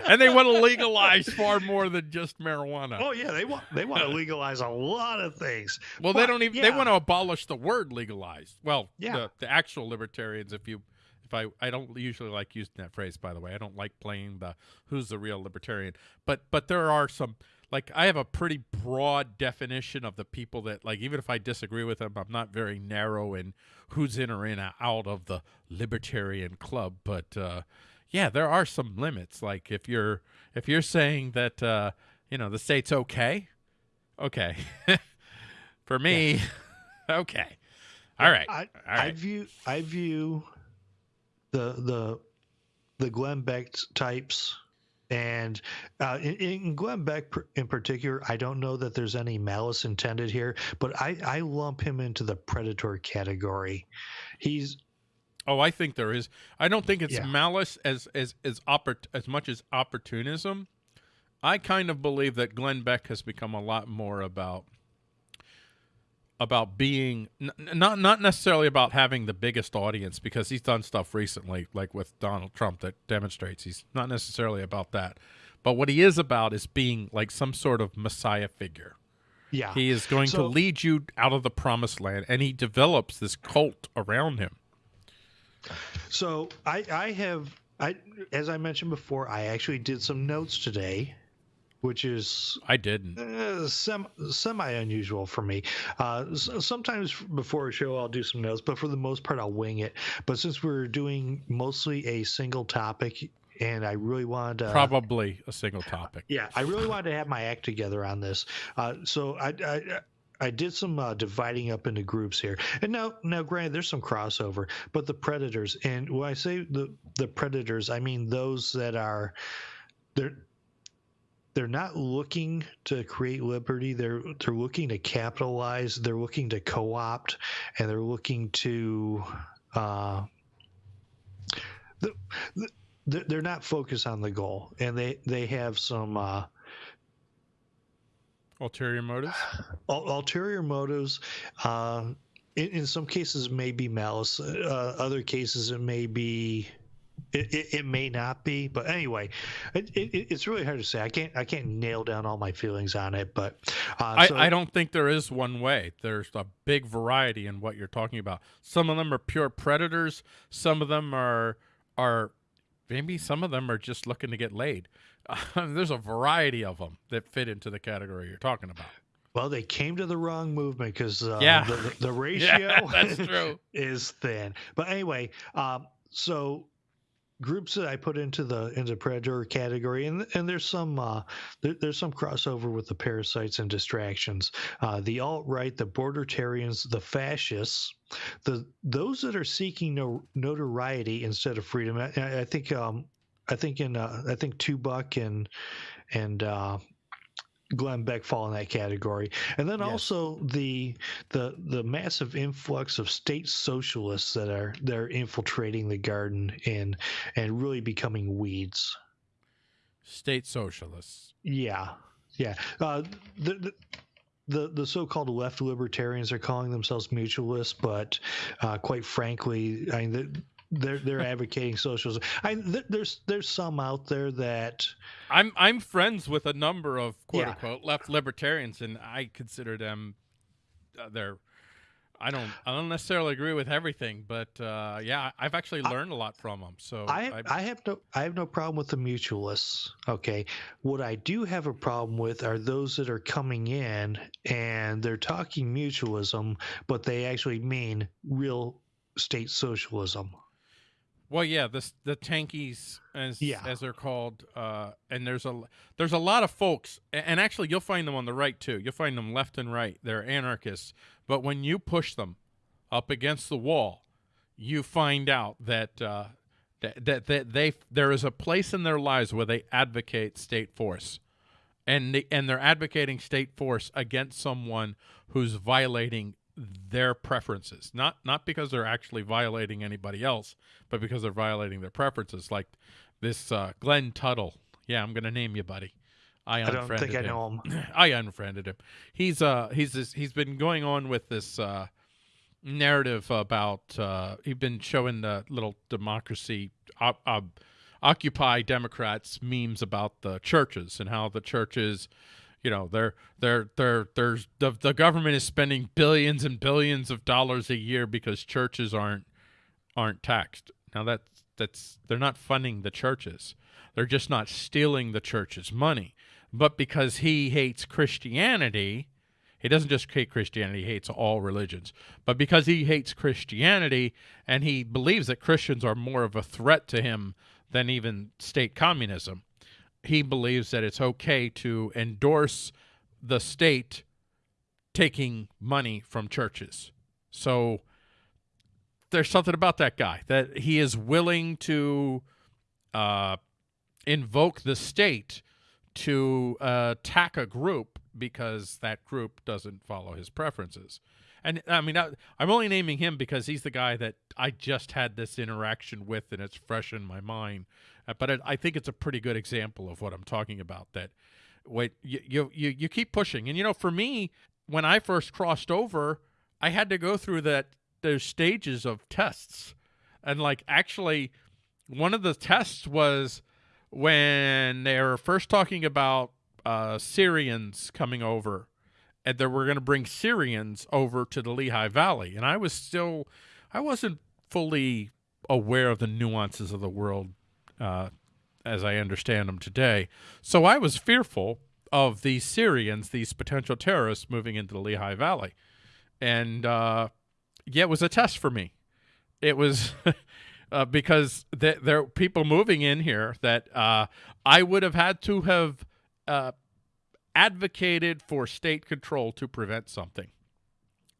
[SPEAKER 1] and they want to legalize far more than just marijuana.
[SPEAKER 2] Oh yeah, they want they want to <laughs> legalize a lot of things.
[SPEAKER 1] Well, but, they don't even yeah. they want to abolish the word legalized. Well, yeah. the, the actual libertarians if you if I I don't usually like using that phrase by the way. I don't like playing the who's the real libertarian. But but there are some like I have a pretty broad definition of the people that like even if I disagree with them, I'm not very narrow in who's in or in or out of the libertarian club. But uh, yeah, there are some limits. Like if you're if you're saying that uh, you know the state's okay, okay, <laughs> for me, yeah. <laughs> okay, all right.
[SPEAKER 2] I,
[SPEAKER 1] all right.
[SPEAKER 2] I view I view the the the Glenn Beck types and uh, in, in, Glenn Beck in particular, I don't know that there's any malice intended here, but I, I lump him into the predator category. He's
[SPEAKER 1] Oh, I think there is. I don't think it's yeah. malice as as as oppor- as much as opportunism. I kind of believe that Glenn Beck has become a lot more about about being n- not not necessarily about having the biggest audience because he's done stuff recently like with Donald Trump that demonstrates he's not necessarily about that. But what he is about is being like some sort of messiah figure.
[SPEAKER 2] Yeah.
[SPEAKER 1] He is going so, to lead you out of the promised land and he develops this cult around him.
[SPEAKER 2] So I I have I as I mentioned before, I actually did some notes today which is
[SPEAKER 1] I didn't
[SPEAKER 2] uh, sem- semi unusual for me. Uh, sometimes before a show I'll do some notes, but for the most part I'll wing it. But since we're doing mostly a single topic, and I really wanted to
[SPEAKER 1] probably a single topic.
[SPEAKER 2] Yeah, I really wanted to have my act together on this. Uh, so I, I I did some uh, dividing up into groups here, and now, now, granted, there's some crossover, but the predators, and when I say the the predators, I mean those that are they're they're not looking to create liberty. They're they're looking to capitalize. They're looking to co-opt, and they're looking to. Uh, the, the, they're not focused on the goal, and they they have some uh,
[SPEAKER 1] ulterior motives.
[SPEAKER 2] Ulterior motives. Uh, in, in, some cases, it may be malice. Uh, other cases, it may be it, it, it, may not be, but anyway, it, it's really hard to say. I can't I can't nail down all my feelings on it, but
[SPEAKER 1] uh, I, so, I don't think there is one way. There's a big variety in what you're talking about. Some of them are pure predators. Some of them are are maybe some of them are just looking to get laid. Uh, <laughs> there's a variety of them that fit into the category you're talking about.
[SPEAKER 2] Well, they came to the wrong movement because uh,
[SPEAKER 1] yeah.
[SPEAKER 2] the, the <laughs> ratio
[SPEAKER 1] yeah, <laughs>
[SPEAKER 2] is thin. But anyway, um, so groups that I put into the into predator category, and and there's some uh, there, there's some crossover with the parasites and distractions. Uh, the alt right, the bordertarians, the fascists, the those that are seeking no, notoriety instead of freedom. I, I think um, I think in uh, I think Tubuck and and uh, Glenn Beck fall in that category, and then yes. also the the the massive influx of state socialists that are that are infiltrating the garden and and really becoming weeds.
[SPEAKER 1] State socialists.
[SPEAKER 2] Yeah, yeah. Uh, the, the, the the so-called left libertarians are calling themselves mutualists, but uh, quite frankly, I mean, they're they're advocating socialism. I th- there's there's some out there that
[SPEAKER 1] I'm I'm friends with a number of quote
[SPEAKER 2] Yeah.
[SPEAKER 1] unquote left libertarians, and I consider them uh, they're. I don't. I don't necessarily agree with everything, but uh, yeah, I've actually learned a lot from them. So
[SPEAKER 2] I I have no I have no problem with the mutualists. Okay, what I do have a problem with are those that are coming in and they're talking mutualism, but they actually mean real state socialism.
[SPEAKER 1] Well, yeah, the the tankies as
[SPEAKER 2] Yeah.
[SPEAKER 1] as they're called, uh, and there's a there's a lot of folks, and actually you'll find them on the right too. You'll find them left and right. They're anarchists, but when you push them up against the wall, you find out that uh, that, that that they there is a place in their lives where they advocate state force, and they, and they're advocating state force against someone who's violating their preferences not not because they're actually violating anybody else but because they're violating their preferences like this uh, Glenn Tuttle yeah I'm gonna name you buddy I
[SPEAKER 2] I don't
[SPEAKER 1] unfriended
[SPEAKER 2] think I
[SPEAKER 1] him.
[SPEAKER 2] know them. <clears throat>
[SPEAKER 1] I unfriended him. He's uh he's this, he's been going on with this uh narrative about uh he's been showing the little democracy op, op, occupy Democrats memes about the churches and how the churches you know they're they're they're there's the, the government is spending billions and billions of dollars a year because churches aren't aren't taxed. Now that's that's they're not funding the churches. They're just not stealing the church's money. But because he hates Christianity, he doesn't just hate Christianity, he hates all religions. But because he hates Christianity and he believes that Christians are more of a threat to him than even state communism, he believes that it's okay to endorse the state taking money from churches. So there's something about that guy that he is willing to uh, invoke the state to uh, attack a group because that group doesn't follow his preferences. And I mean, I, I'm only naming him because he's the guy that I just had this interaction with, and it's fresh in my mind. Uh, but it, I think it's a pretty good example of what I'm talking about. That wait, you, you you you keep pushing, and you know, for me, when I first crossed over, I had to go through that those stages of tests, and like actually, one of the tests was when they were first talking about uh, Syrians coming over, and they were going to bring Syrians over to the Lehigh Valley, and I was still, I wasn't fully aware of the nuances of the world uh, as I understand them today. So I was fearful of these Syrians, these potential terrorists moving into the Lehigh Valley, and uh, yeah, it was a test for me. It was. <laughs> Uh, because th- there are people moving in here that uh, I would have had to have uh, advocated for state control to prevent something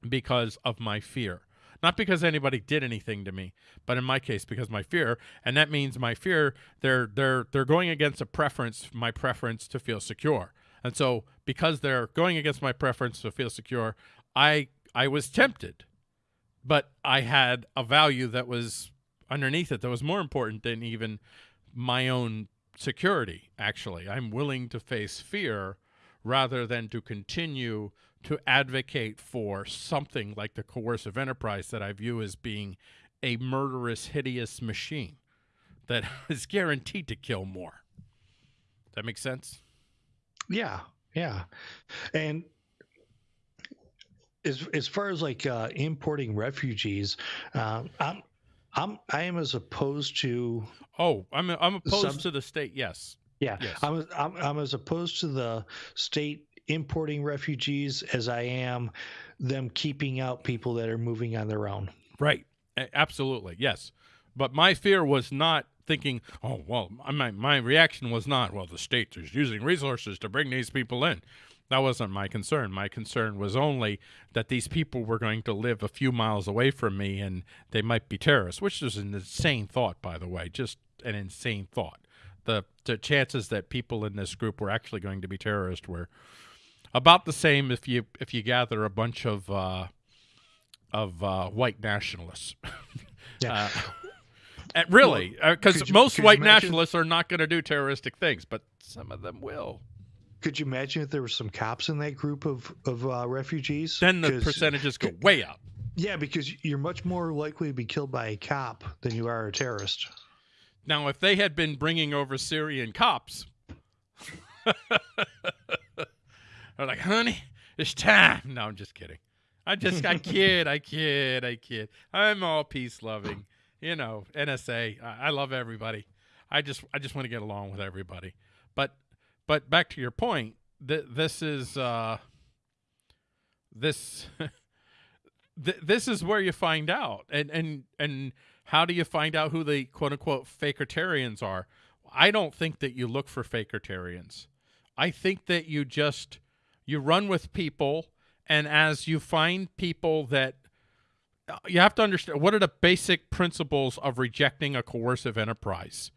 [SPEAKER 1] because of my fear. Not because anybody did anything to me, but in my case, because my fear, and that means my fear. They're they're they're going against a preference, my preference to feel secure, and so because they're going against my preference to feel secure, I I was tempted, but I had a value that was underneath it that was more important than even my own security. Actually, I'm willing to face fear rather than to continue to advocate for something like the coercive enterprise that I view as being a murderous, hideous machine that <laughs> is guaranteed to kill more. That makes sense?
[SPEAKER 2] Yeah, yeah, and as as far as like uh, importing refugees, um, I'm I'm I am as opposed to
[SPEAKER 1] Oh, I'm I'm opposed to the state. Yes.
[SPEAKER 2] Yeah
[SPEAKER 1] Yes.
[SPEAKER 2] I'm, I'm I'm as opposed to the state importing refugees as I am them keeping out people that are moving on their own.
[SPEAKER 1] Right. Absolutely. Yes. But my fear was not thinking, oh, well, my, my reaction was not, well, the state is using resources to bring these people in. That wasn't my concern. My concern was only that these people were going to live a few miles away from me and they might be terrorists, which is an insane thought, by the way, just an insane thought. The, the chances that people in this group were actually going to be terrorists were about the same if you if you gather a bunch of uh, of uh, white nationalists. <laughs>
[SPEAKER 2] Yeah.
[SPEAKER 1] Uh, really, because
[SPEAKER 2] could you-
[SPEAKER 1] most white nationalists are not going to do terroristic things, but some of them will.
[SPEAKER 2] could you imagine if there were some cops in that group of of uh, refugees?
[SPEAKER 1] Then the percentages go way up.
[SPEAKER 2] Yeah, because you're much more likely to be killed by a cop than you are a terrorist.
[SPEAKER 1] Now, if they had been bringing over Syrian cops, <laughs> they're like, honey, it's time. No, I'm just kidding. I just, I <laughs> kid, I kid, I kid. I'm all peace loving. You know, NSA. I, I love everybody. I just, I just want to get along with everybody. But, but back to your point. Th- this is, uh, this, <laughs> th- this is where you find out, and and and how do you find out who the quote unquote fakertarians are? I don't think that you look for fakertarians. I think that you just you run with people and as you find people that uh, you have to understand what are the basic principles of rejecting a coercive enterprise.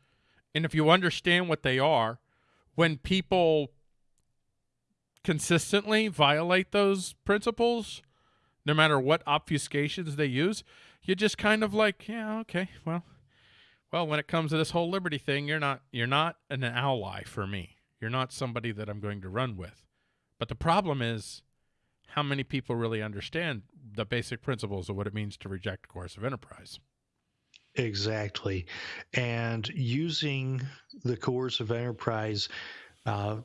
[SPEAKER 1] And if you understand what they are, when people consistently violate those principles, no matter what obfuscations they use, you just kind of like, yeah, okay, well, well, when it comes to this whole liberty thing, you're not you're not an ally for me. You're not somebody that I'm going to run with. But the problem is how many people really understand the basic principles of what it means to reject coercive enterprise.
[SPEAKER 2] Exactly. And using the coercive enterprise, uh,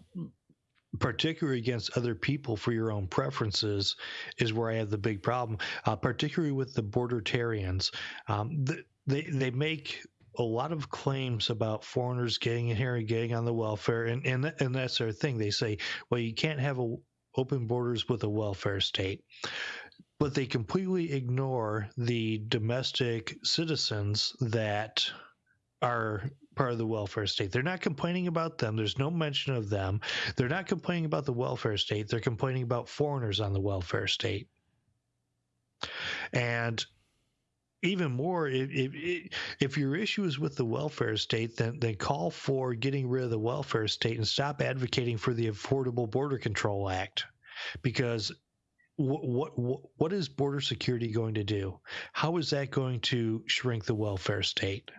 [SPEAKER 2] particularly against other people for your own preferences, is where I have the big problem, uh, particularly with the bordertarians. Um, th- they, they make a lot of claims about foreigners getting in here and getting on the welfare, and, and, and that's their thing. They say, well, you can't have a, open borders with a welfare state but they completely ignore the domestic citizens that are part of the welfare state. They're not complaining about them. There's no mention of them. They're not complaining about the welfare state. They're complaining about foreigners on the welfare state. And even more, if, if, your issue is with the welfare state, then, then call for getting rid of the welfare state and stop advocating for the Affordable Border Control Act. Because what, what what is border security going to do? How is that going to shrink the welfare state?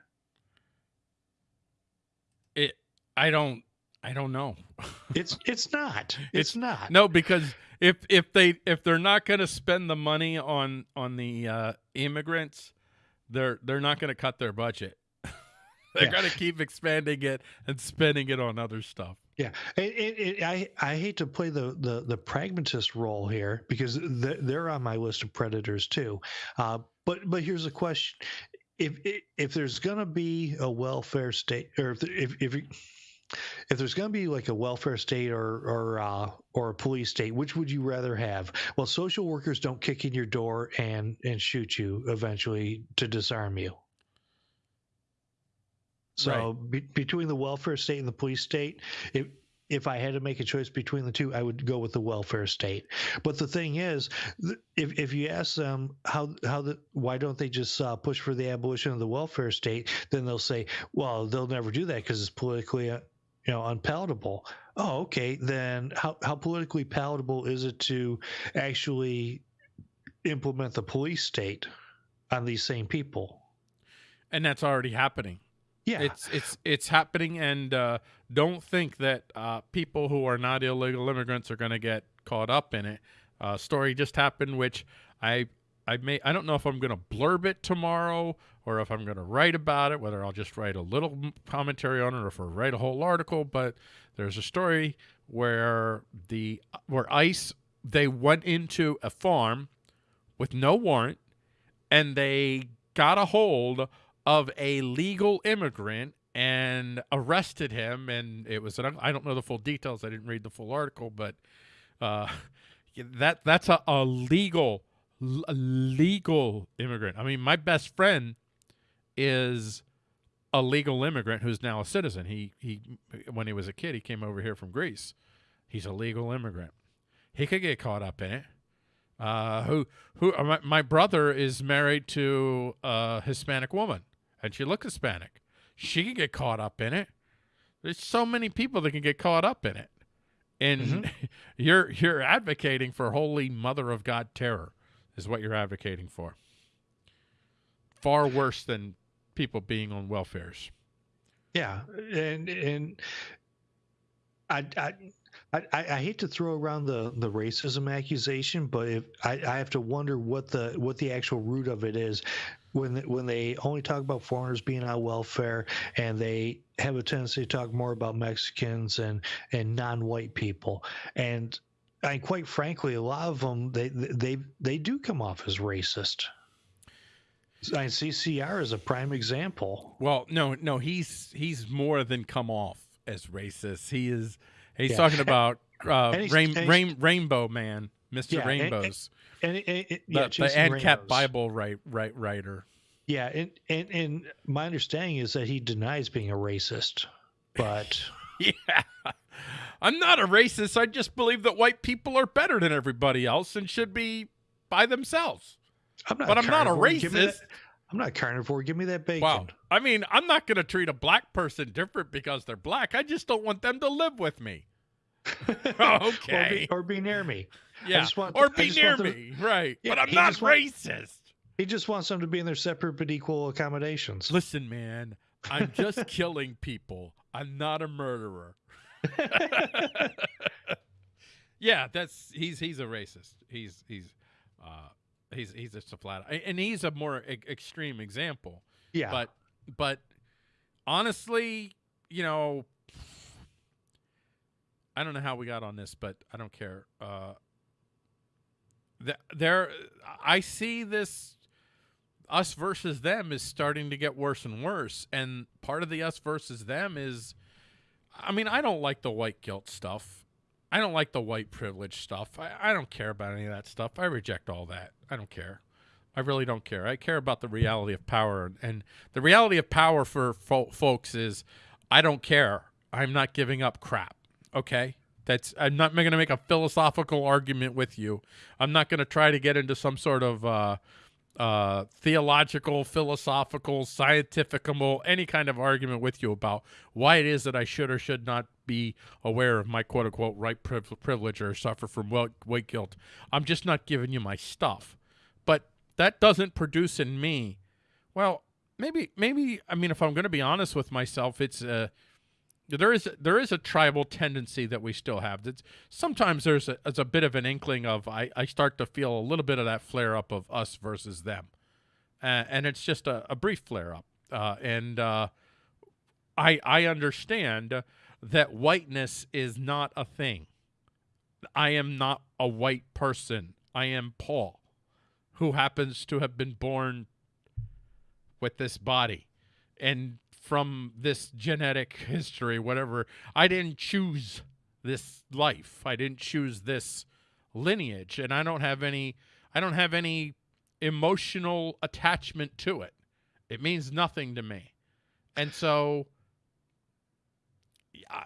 [SPEAKER 1] It I don't I don't know. <laughs>
[SPEAKER 2] It's it's not. It's,
[SPEAKER 1] It's-
[SPEAKER 2] not.
[SPEAKER 1] no, because if if they if they're not going to spend the money on on the uh, immigrants, they're they're not going to cut their budget. <laughs> they're
[SPEAKER 2] Yeah.
[SPEAKER 1] going to keep expanding it and spending it on other stuff.
[SPEAKER 2] Yeah, it, it, it, I I hate to play the the, the pragmatist role here because th- they're on my list of predators too. Uh, but but here's a question: if if there's going to be a welfare state, or if if if, if there's going to be like a welfare state or or uh, or a police state, which would you rather have? Well, social workers don't kick in your door and and shoot you eventually to disarm you. So be, between the welfare state and the police state, if if I had to make a choice between the two, I would go with the welfare state. But the thing is, if if you ask them how how the why don't they just uh, push for the abolition of the welfare state, then they'll say, well, they'll never do that because it's politically uh, you know unpalatable. Oh, okay. Then how how politically palatable is it to actually implement the police state on these same people?
[SPEAKER 1] And that's already happening.
[SPEAKER 2] Yeah.
[SPEAKER 1] It's it's it's happening, and uh, don't think that uh, people who are not illegal immigrants are going to get caught up in it. Uh, story just happened, which I I may I don't know if I'm going to blurb it tomorrow or if I'm going to write about it. Whether I'll just write a little commentary on it or if I write a whole article. But there's a story where the where ICE they went into a farm with no warrant and they got a hold of a legal immigrant and arrested him and it was an, I don't know the full details I didn't read the full article but uh, <laughs> that that's a, a legal a legal immigrant. I mean my best friend is a legal immigrant who's now a citizen. He he when he was a kid he came over here from Greece. He's a legal immigrant. He could get caught up in it. Uh, who who uh, my, my brother is married to a Hispanic woman and she looks Hispanic. She could get caught up in it. There's so many people that can get caught up in it. And <laughs> you're you're advocating for holy mother of God terror is what you're advocating for. Far worse than people being on welfares.
[SPEAKER 2] Yeah, and and I, I I, I, hate to throw around the, the racism accusation, but if I, I have to wonder what the what the actual root of it is when when they only talk about foreigners being on welfare and they have a tendency to talk more about Mexicans and and non-white people and and quite frankly a lot of them they they they do come off as racist. I And CCR is a prime example.
[SPEAKER 1] Well, no, no, he's he's more than come off as racist. He is he's yeah. talking about <laughs> uh, rain, rain, Rainbow Man, Mister yeah, Rainbows.
[SPEAKER 2] And, and, and, yeah,
[SPEAKER 1] the, the ANCAP Bible right, right, writer.
[SPEAKER 2] Yeah, and, and and my understanding is that he denies being a racist, but <laughs>
[SPEAKER 1] yeah, I'm not a racist. I just believe that white people are better than everybody else and should be by themselves.
[SPEAKER 2] I'm not
[SPEAKER 1] but I'm not a racist.
[SPEAKER 2] I'm not carnivore. Give me that bacon. Wow.
[SPEAKER 1] I mean, I'm not going to treat a black person different because they're black. I just don't want them to live with me. <laughs> okay.
[SPEAKER 2] Oh, or, be, or, be, near me.
[SPEAKER 1] Yeah. Want, or be near me. right. Yeah, but I'm not racist. Want,
[SPEAKER 2] he just wants them to be in their separate but equal accommodations.
[SPEAKER 1] Listen, man, I'm just <laughs> killing people. I'm not a murderer. <laughs> yeah, that's he's he's a racist. He's he's uh he's he's just a flat and he's a more e- extreme example.
[SPEAKER 2] Yeah.
[SPEAKER 1] But but honestly, you know, I don't know how we got on this, but I don't care. Uh, there, I see this us versus them is starting to get worse and worse. And part of the us versus them is, I mean, I don't like the white guilt stuff. I don't like the white privilege stuff. I, I don't care about any of that stuff. I reject all that. I don't care. I really don't care. I care about the reality of power. And the reality of power for fo folks is I don't care. I'm not giving up crap. Okay? That's I'm not going to make a philosophical argument with you. I'm not going to try to get into some sort of uh, uh, theological, philosophical, scientifical, any kind of argument with you about why it is that I should or should not be aware of my quote unquote right privilege or suffer from weight guilt. I'm just not giving you my stuff. But that doesn't produce in me, well, maybe, maybe, I mean, if I'm going to be honest with myself, it's a, uh, there is there is a tribal tendency that we still have. That sometimes there's a, a bit of an inkling of I, I start to feel a little bit of that flare up of us versus them, uh, and it's just a, a brief flare up. Uh, and uh, I I understand that whiteness is not a thing. I am not a white person. I am Paul, who happens to have been born with this body, and from this genetic history, whatever. I didn't choose this life. I didn't choose this lineage, and I don't have any. I don't have any emotional attachment to it. It means nothing to me, and so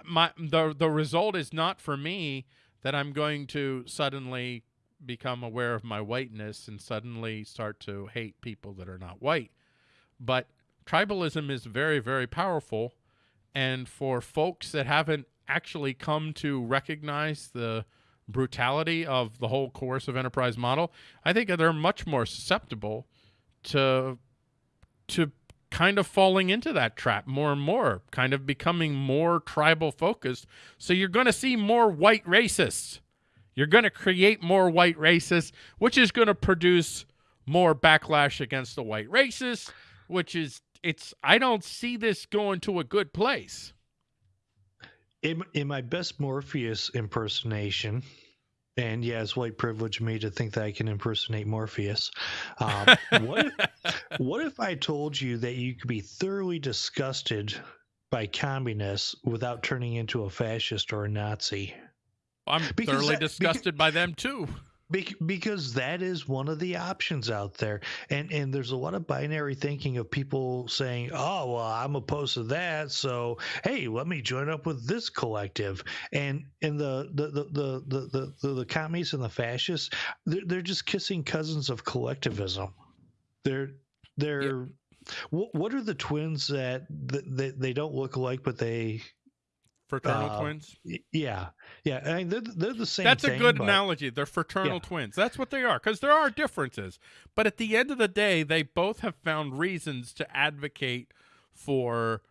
[SPEAKER 1] my the the result is not for me that I'm going to suddenly become aware of my whiteness and suddenly start to hate people that are not white. But tribalism is very, very powerful. And for folks that haven't actually come to recognize the brutality of the whole coercive enterprise model, I think they're much more susceptible to to kind of falling into that trap more and more, kind of becoming more tribal focused. So you're going to see more white racists. You're going to create more white racists, which is going to produce more backlash against the white racists, which is it's I don't see this going to a good place.
[SPEAKER 2] In, in my best Morpheus impersonation, and yeah, it's white privilege me to think that I can impersonate Morpheus. Um, <laughs> what, if, what if I told you that you could be thoroughly disgusted by communists without turning into a fascist or a Nazi?
[SPEAKER 1] I'm because thoroughly that, disgusted because, by them too.
[SPEAKER 2] Be- because that is one of the options out there, and and there's a lot of binary thinking of people saying, "Oh, well, I'm opposed to that, so hey, let me join up with this collective." And and the the the the the the, the communists and the fascists, they're, they're just kissing cousins of collectivism. They're they're. Yeah. What, what are the twins that, that they, they don't look alike, but they
[SPEAKER 1] fraternal uh, twins
[SPEAKER 2] yeah yeah I mean, they're, they're the same
[SPEAKER 1] that's
[SPEAKER 2] thing,
[SPEAKER 1] a good
[SPEAKER 2] but,
[SPEAKER 1] analogy they're fraternal yeah. twins that's what they are because there are differences but at the end of the day they both have found reasons to advocate for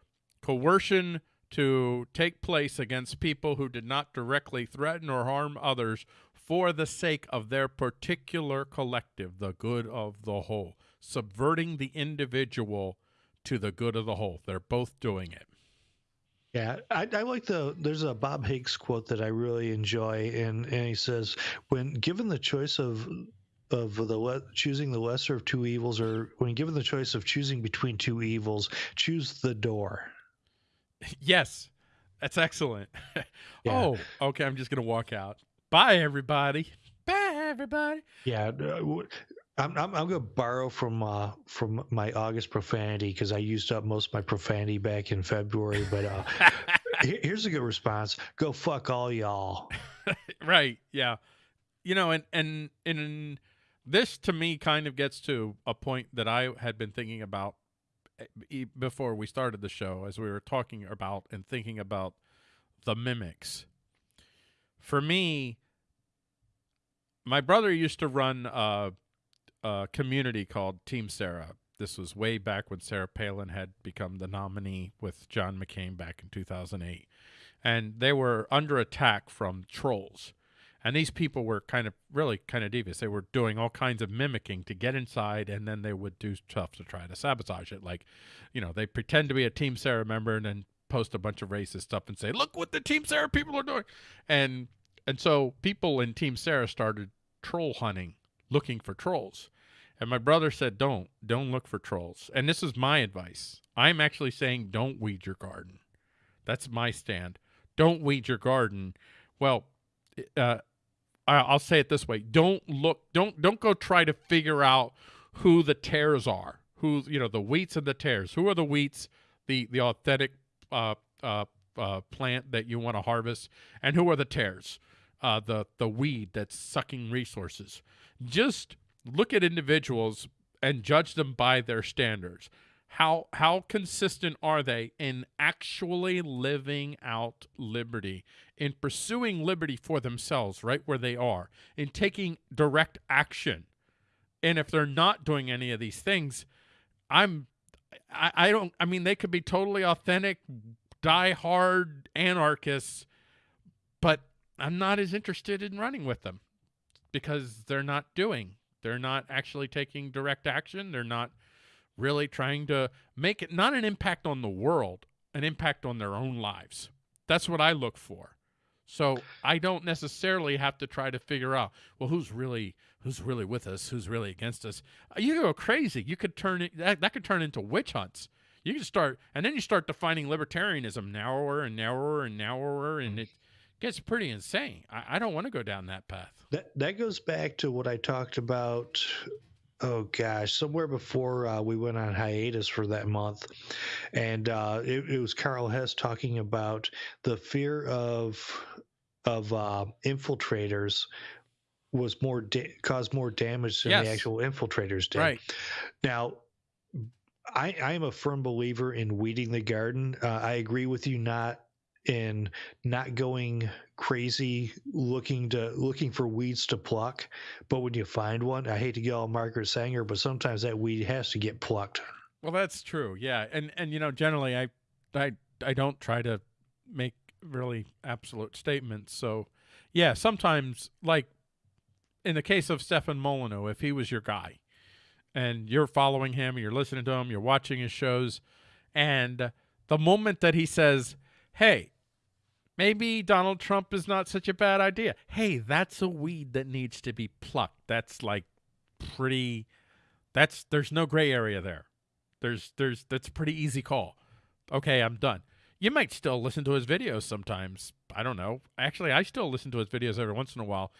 [SPEAKER 1] coercion to take place against people who did not directly threaten or harm others for the sake of their particular collective, the good of the whole, subverting the individual to the good of the whole. They're both doing it.
[SPEAKER 2] Yeah, I, I like the. There's a Bob Higgs quote that I really enjoy, and and he says, when given the choice of of the le- choosing the lesser of two evils, or when given the choice of choosing between two evils, choose the door.
[SPEAKER 1] Yes, that's excellent. <laughs>
[SPEAKER 2] Yeah.
[SPEAKER 1] Oh, okay. I'm just gonna walk out. Bye, everybody. Bye, everybody.
[SPEAKER 2] Yeah, uh, I'm I'm, I'm going to borrow from uh, from my August profanity because I used up most of my profanity back in February. But uh, <laughs> he- here's a good response: Go fuck all y'all. <laughs>
[SPEAKER 1] right. Yeah. You know, and and and this to me kind of gets to a point that I had been thinking about eh, before we started the show, as we were talking about and thinking about the mimics. For me, my brother used to run a, a community called Team Sarah. This was way back when Sarah Palin had become the nominee with John McCain back in 2008. And they were under attack from trolls. And these people were kind of really kind of devious. They were doing all kinds of mimicking to get inside, and then they would do stuff to try to sabotage it. Like, you know, they pretend to be a Team Sarah member and then post a bunch of racist stuff and say, "Look what the Team Sarah people are doing," and and so people in Team Sarah started troll hunting, looking for trolls. And my brother said, "Don't, don't look for trolls." And this is my advice. I'm actually saying, don't weed your garden. That's my stand. Don't weed your garden. Well, uh, I'll say it this way: don't look, don't don't go try to figure out who the tares are. Who you know the wheats and the tares. Who are the wheats? The the authentic uh, uh, uh, plant that you want to harvest, and who are the tares? Uh, the the weed that's sucking resources. Just look at individuals and judge them by their standards. How how consistent are they in actually living out liberty, in pursuing liberty for themselves right where they are, in taking direct action? And if they're not doing any of these things, I'm I, I don't I mean they could be totally authentic, die hard anarchists, but I'm not as interested in running with them because they're not doing. They're not actually taking direct action. They're not really trying to make it not an impact on the world, an impact on their own lives. That's what I look for. So I don't necessarily have to try to figure out, well, who's really who's really with us, who's really against us. Uh, You go crazy. You could turn it that, that could turn into witch hunts. You can start and then you start defining libertarianism narrower and narrower and narrower and it gets pretty insane. I, I don't want to go down that path.
[SPEAKER 2] That that goes back to what I talked about. Oh gosh, somewhere before uh, we went on hiatus for that month, and uh, it, it was Karl Hess talking about the fear of of uh, infiltrators was more da- caused more damage than
[SPEAKER 1] Yes.
[SPEAKER 2] the actual infiltrators did.
[SPEAKER 1] Right.
[SPEAKER 2] Now, I, I am a firm believer in weeding the garden. Uh, I agree with you not in not going crazy looking to looking for weeds to pluck, but when you find one, I hate to get all Margaret Sanger, but sometimes that weed has to get plucked.
[SPEAKER 1] Well, that's true. Yeah, and and you know, generally, I I I don't try to make really absolute statements. So, yeah, sometimes, like in the case of Stefan Molyneux, if he was your guy, and you're following him, you're listening to him, you're watching his shows, and the moment that he says, "Hey," maybe Donald Trump is not such a bad idea. Hey, that's a weed that needs to be plucked. That's like pretty that's there's no gray area there. There's there's that's a pretty easy call. Okay, I'm done. You might still listen to his videos sometimes. I don't know. Actually, I still listen to his videos every once in a while.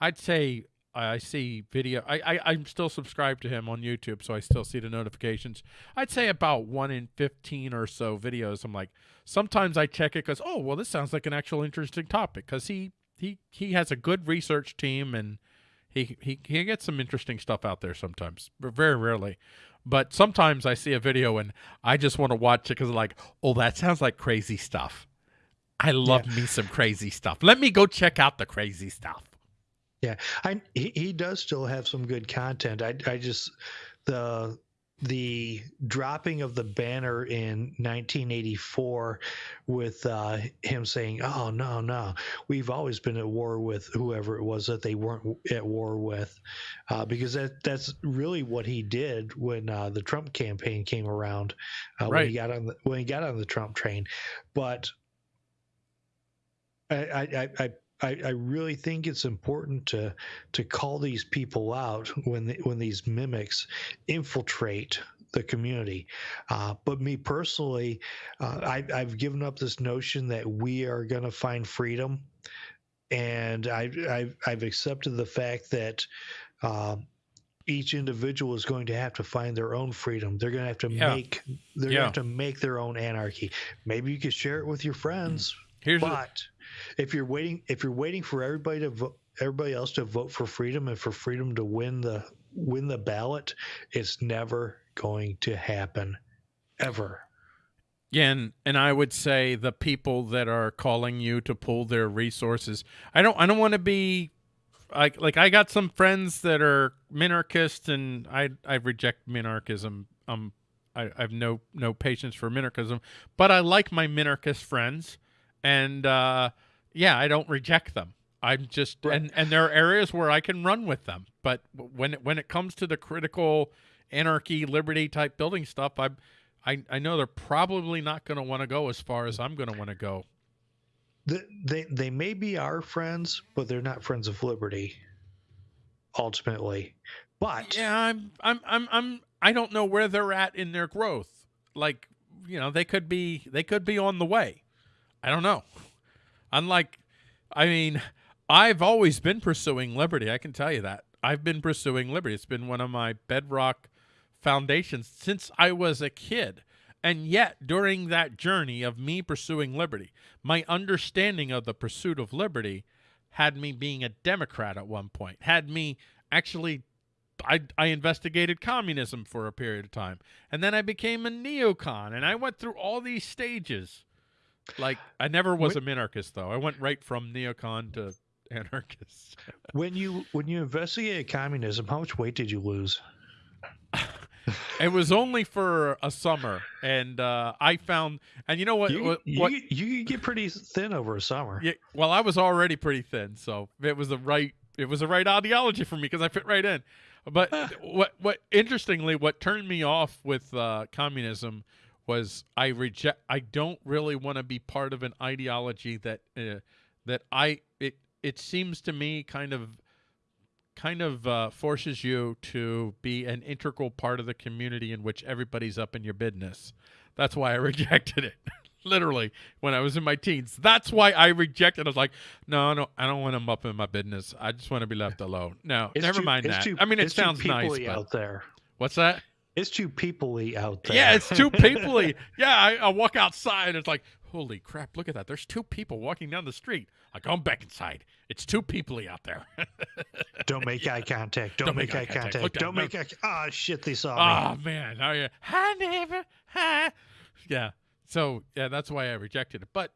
[SPEAKER 1] I'd say I see video. I, I I'm still subscribed to him on YouTube, so I still see the notifications. I'd say about one in fifteen or so videos. I'm like, sometimes I check it because oh well, this sounds like an actual interesting topic because he he he has a good research team and he he he gets some interesting stuff out there sometimes, but very rarely. But sometimes I see a video and I just want to watch it because like, oh, that sounds like crazy stuff. I love me some crazy stuff. Let me go check out the crazy stuff.
[SPEAKER 2] Yeah, I he, he does still have some good content. I I just the the dropping of the banner in 1984 with uh, him saying, "Oh no, no, we've always been at war with whoever it was that they weren't at war with," uh, because that that's really what he did when uh, the Trump campaign came around uh,
[SPEAKER 1] Right.
[SPEAKER 2] when he got on the when he got on the Trump train. But I I, I, I I, really think it's important to to call these people out when they, when these mimics infiltrate the community. Uh, but me personally, uh, I, I've given up this notion that we are going to find freedom, and I, I've I've accepted the fact that. Um, each individual is going to have to find their own freedom. They're going to have to
[SPEAKER 1] Yeah.
[SPEAKER 2] make they're
[SPEAKER 1] Yeah.
[SPEAKER 2] going to have to make their own anarchy. Maybe you could share it with your friends,
[SPEAKER 1] Here's the-
[SPEAKER 2] but if you're waiting, if you're waiting for everybody to vote, everybody else to vote for freedom and for freedom to win the win the ballot, it's never going to happen, ever.
[SPEAKER 1] Yeah, and, and I would say the people that are calling you to pull their resources. I don't I don't want to be like like I got some friends that are minarchists and I I reject minarchism. Um I, I have no no patience for minarchism, but I like my minarchist friends and uh yeah, I don't reject them. I'm just
[SPEAKER 2] Right.
[SPEAKER 1] and and there are areas where I can run with them, but when it, when it comes to the critical anarchy liberty type building stuff, I'm I, I know they're probably not going to want to go as far as I'm going to want to go.
[SPEAKER 2] The, they they may be our friends, but they're not friends of liberty. Ultimately, but
[SPEAKER 1] Yeah, I'm I'm I'm I'm I don't know where they're at in their growth. Like, you know, they could be they could be on the way. I don't know. Unlike I mean, I've always been pursuing liberty. I can tell you that. I've been pursuing liberty. It's been one of my bedrock foundations since I was a kid. And yet, during that journey of me pursuing liberty, my understanding of the pursuit of liberty had me being a Democrat at one point, had me actually. I, I investigated communism for a period of time, and then I became a neocon, and I went through all these stages. Like I never was a minarchist, though. I went right from neocon to <laughs> anarchist.
[SPEAKER 2] when you when you investigated communism, how much weight did you lose? <laughs>
[SPEAKER 1] It was only for a summer, and uh, I found, and you know what?
[SPEAKER 2] You,
[SPEAKER 1] what,
[SPEAKER 2] you, you get pretty thin over a summer.
[SPEAKER 1] yeah, well, I was already pretty thin, so it was the right, it was the right ideology for me because I fit right in. But what, what, interestingly, what turned me off with uh, communism was I reject. I don't really want to be part of an ideology that uh, that I it it seems to me kind of kind of uh, forces you to be an integral part of the community in which everybody's up in your business. That's why I <laughs> rejected it. <laughs> Literally, when I was in my teens. That's why I rejected. I was like, no, no, I don't want them up in my business. I just want to be left alone. No,
[SPEAKER 2] It's
[SPEAKER 1] never
[SPEAKER 2] too-
[SPEAKER 1] mind that.
[SPEAKER 2] too-
[SPEAKER 1] I mean, it sounds nice. But,
[SPEAKER 2] out there.
[SPEAKER 1] what's that?
[SPEAKER 2] It's too peoply out there.
[SPEAKER 1] Yeah, it's too peoply. <laughs> yeah, I, I walk outside and it's like, holy crap, look at that. There's two people walking down the street. I come back inside. It's too peoply out there. <laughs>
[SPEAKER 2] Don't make eye contact. Don't, make, eye contact.
[SPEAKER 1] Down.
[SPEAKER 2] Don't make eye. Ah, shit! They saw me.
[SPEAKER 1] oh man, oh yeah, hi neighbor, hi. Yeah. So yeah, that's why I rejected it. But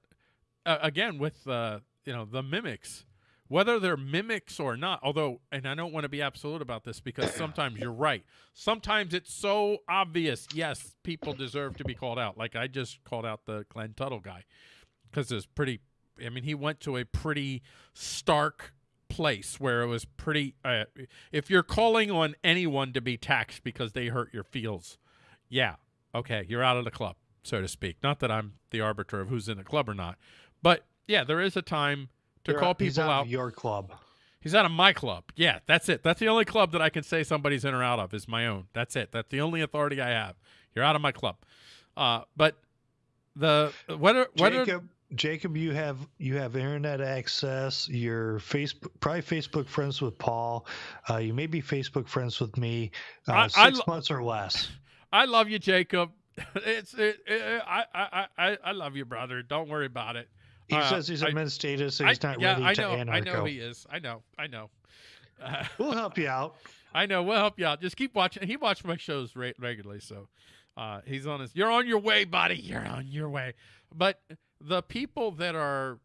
[SPEAKER 1] uh, again, with uh, you know the mimics, whether they're mimics or not, although, and I don't want to be absolute about this because <coughs> sometimes you're right. Sometimes it's so obvious. Yes, people deserve to be called out. Like I just called out the Glenn Tuttle guy because it's pretty. I mean, he went to a pretty stark place where it was pretty. Uh, if you're calling on anyone to be taxed because they hurt your feels, yeah, okay, you're out of the club, so to speak. Not that I'm the arbiter of who's in the club or not, but yeah, there is a time to
[SPEAKER 2] You're
[SPEAKER 1] call
[SPEAKER 2] out- he's
[SPEAKER 1] people
[SPEAKER 2] out
[SPEAKER 1] out.
[SPEAKER 2] of your club.
[SPEAKER 1] He's out of my club. Yeah, that's it. That's the only club that I can say somebody's in or out of is my own. That's it. That's the only authority I have. You're out of my club. Uh, but the whether whether
[SPEAKER 2] Jacob, Jacob, you have you have internet access. You're Facebook, probably Facebook friends with Paul. Uh, you may be Facebook friends with me. Uh,
[SPEAKER 1] I- I
[SPEAKER 2] six
[SPEAKER 1] lo-
[SPEAKER 2] months or less. <laughs>
[SPEAKER 1] I love you, Jacob. <laughs> It's it, it, I, I I I love you, brother. Don't worry about it.
[SPEAKER 2] He
[SPEAKER 1] Uh,
[SPEAKER 2] says he's
[SPEAKER 1] I-
[SPEAKER 2] a minarchist, so
[SPEAKER 1] I,
[SPEAKER 2] he's not
[SPEAKER 1] yeah,
[SPEAKER 2] ready
[SPEAKER 1] I
[SPEAKER 2] to
[SPEAKER 1] know.
[SPEAKER 2] anarcho.
[SPEAKER 1] I know he is. I know. I know. Uh, <laughs>
[SPEAKER 2] We'll help you out.
[SPEAKER 1] I know. We'll help you out. Just keep watching. He watches my shows re- regularly, so uh, he's on his. You're on your way, buddy. You're on your way. But the people that are,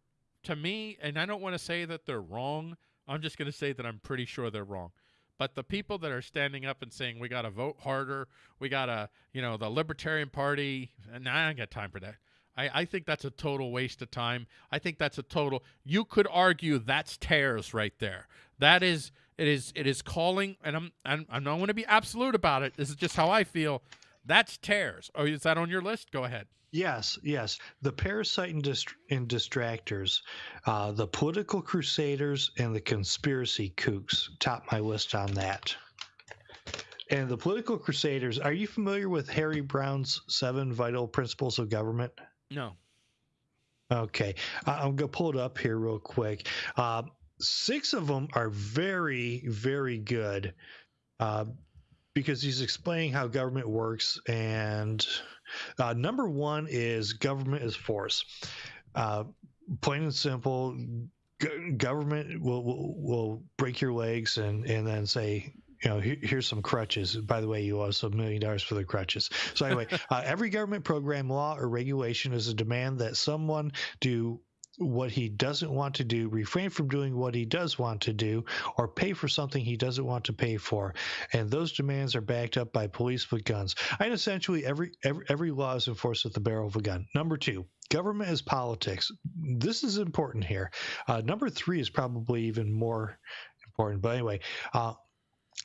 [SPEAKER 1] to me, and I don't want to say that they're wrong. I'm just going to say that I'm pretty sure they're wrong. But the people that are standing up and saying we got to vote harder, we got to, you know, the Libertarian Party, and I ain't got time for that. I, I think that's a total waste of time. I think that's a total. You could argue that's tares right there. That is it is it is calling, and I'm I'm I'm not going to be absolute about it. This is just how I feel. That's tares. Oh, is that on your list? Go ahead.
[SPEAKER 2] Yes, yes. The parasite and, dist- and distractors, uh, the political crusaders, and the conspiracy kooks top my list on that. And the political crusaders, are you familiar with Harry Browne's seven vital principles of government?
[SPEAKER 1] No.
[SPEAKER 2] Okay. I'm to pull it up here real quick. Uh, six of them are very, very good uh, because he's explaining how government works. And uh, number one is government is force. Uh, plain and simple, government will, will, will break your legs and, and then say, you know, here, here's some crutches. By the way, you owe us a million dollars for the crutches. So anyway, <laughs> uh, every government program, law, or regulation is a demand that someone do what he doesn't want to do, refrain from doing what he does want to do, or pay for something he doesn't want to pay for. And those demands are backed up by police with guns. And essentially, every every, every law is enforced with the barrel of a gun. Number two. Government is politics. This is important here. Uh, number three is probably even more important. But anyway, uh,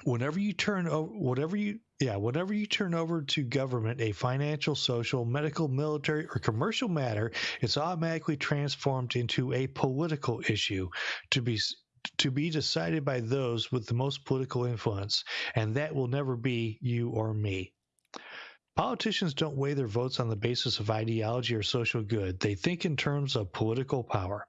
[SPEAKER 2] whenever you turn over whatever you yeah whenever you turn over to government a financial social medical military or commercial matter it's automatically transformed into a political issue to be to be decided by those with the most political influence and that will never be you or me Politicians don't weigh their votes on the basis of ideology or social good. They think in terms of political power.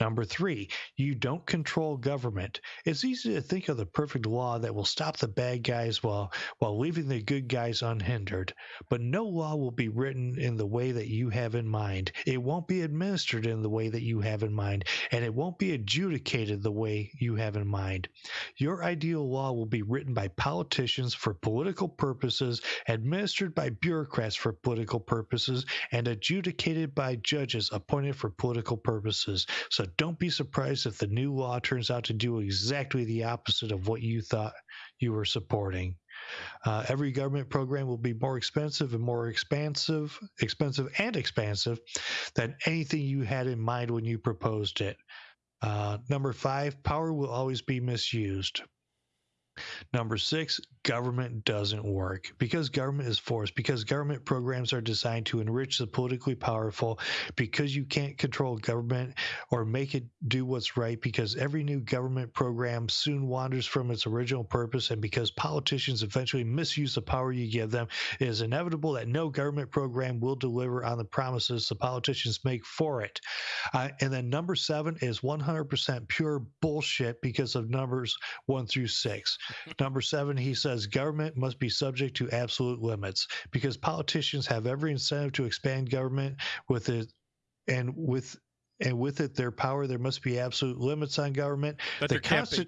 [SPEAKER 2] Number three, you don't control government. It's easy to think of the perfect law that will stop the bad guys while, while leaving the good guys unhindered. But no law will be written in the way that you have in mind. It won't be administered in the way that you have in mind, and it won't be adjudicated the way you have in mind. Your ideal law will be written by politicians for political purposes, administered by bureaucrats for political purposes, and adjudicated by judges appointed for political purposes. So don't be surprised if the new law turns out to do exactly the opposite of what you thought you were supporting. Uh, every government program will be more expensive and more expansive, expensive and expansive than anything you had in mind when you proposed it. Uh, number five, power will always be misused. Number six, government doesn't work because government is forced, because government programs are designed to enrich the politically powerful, because you can't control government or make it do what's right, because every new government program soon wanders from its original purpose, and because politicians eventually misuse the power you give them, it is inevitable that no government program will deliver on the promises the politicians make for it. Uh, and then number seven is 100% pure bullshit because of numbers one through six. Number seven, he says government must be subject to absolute limits because politicians have every incentive to expand government with it and with and with it their power there must be absolute limits on government
[SPEAKER 1] But
[SPEAKER 2] the
[SPEAKER 1] there can't be.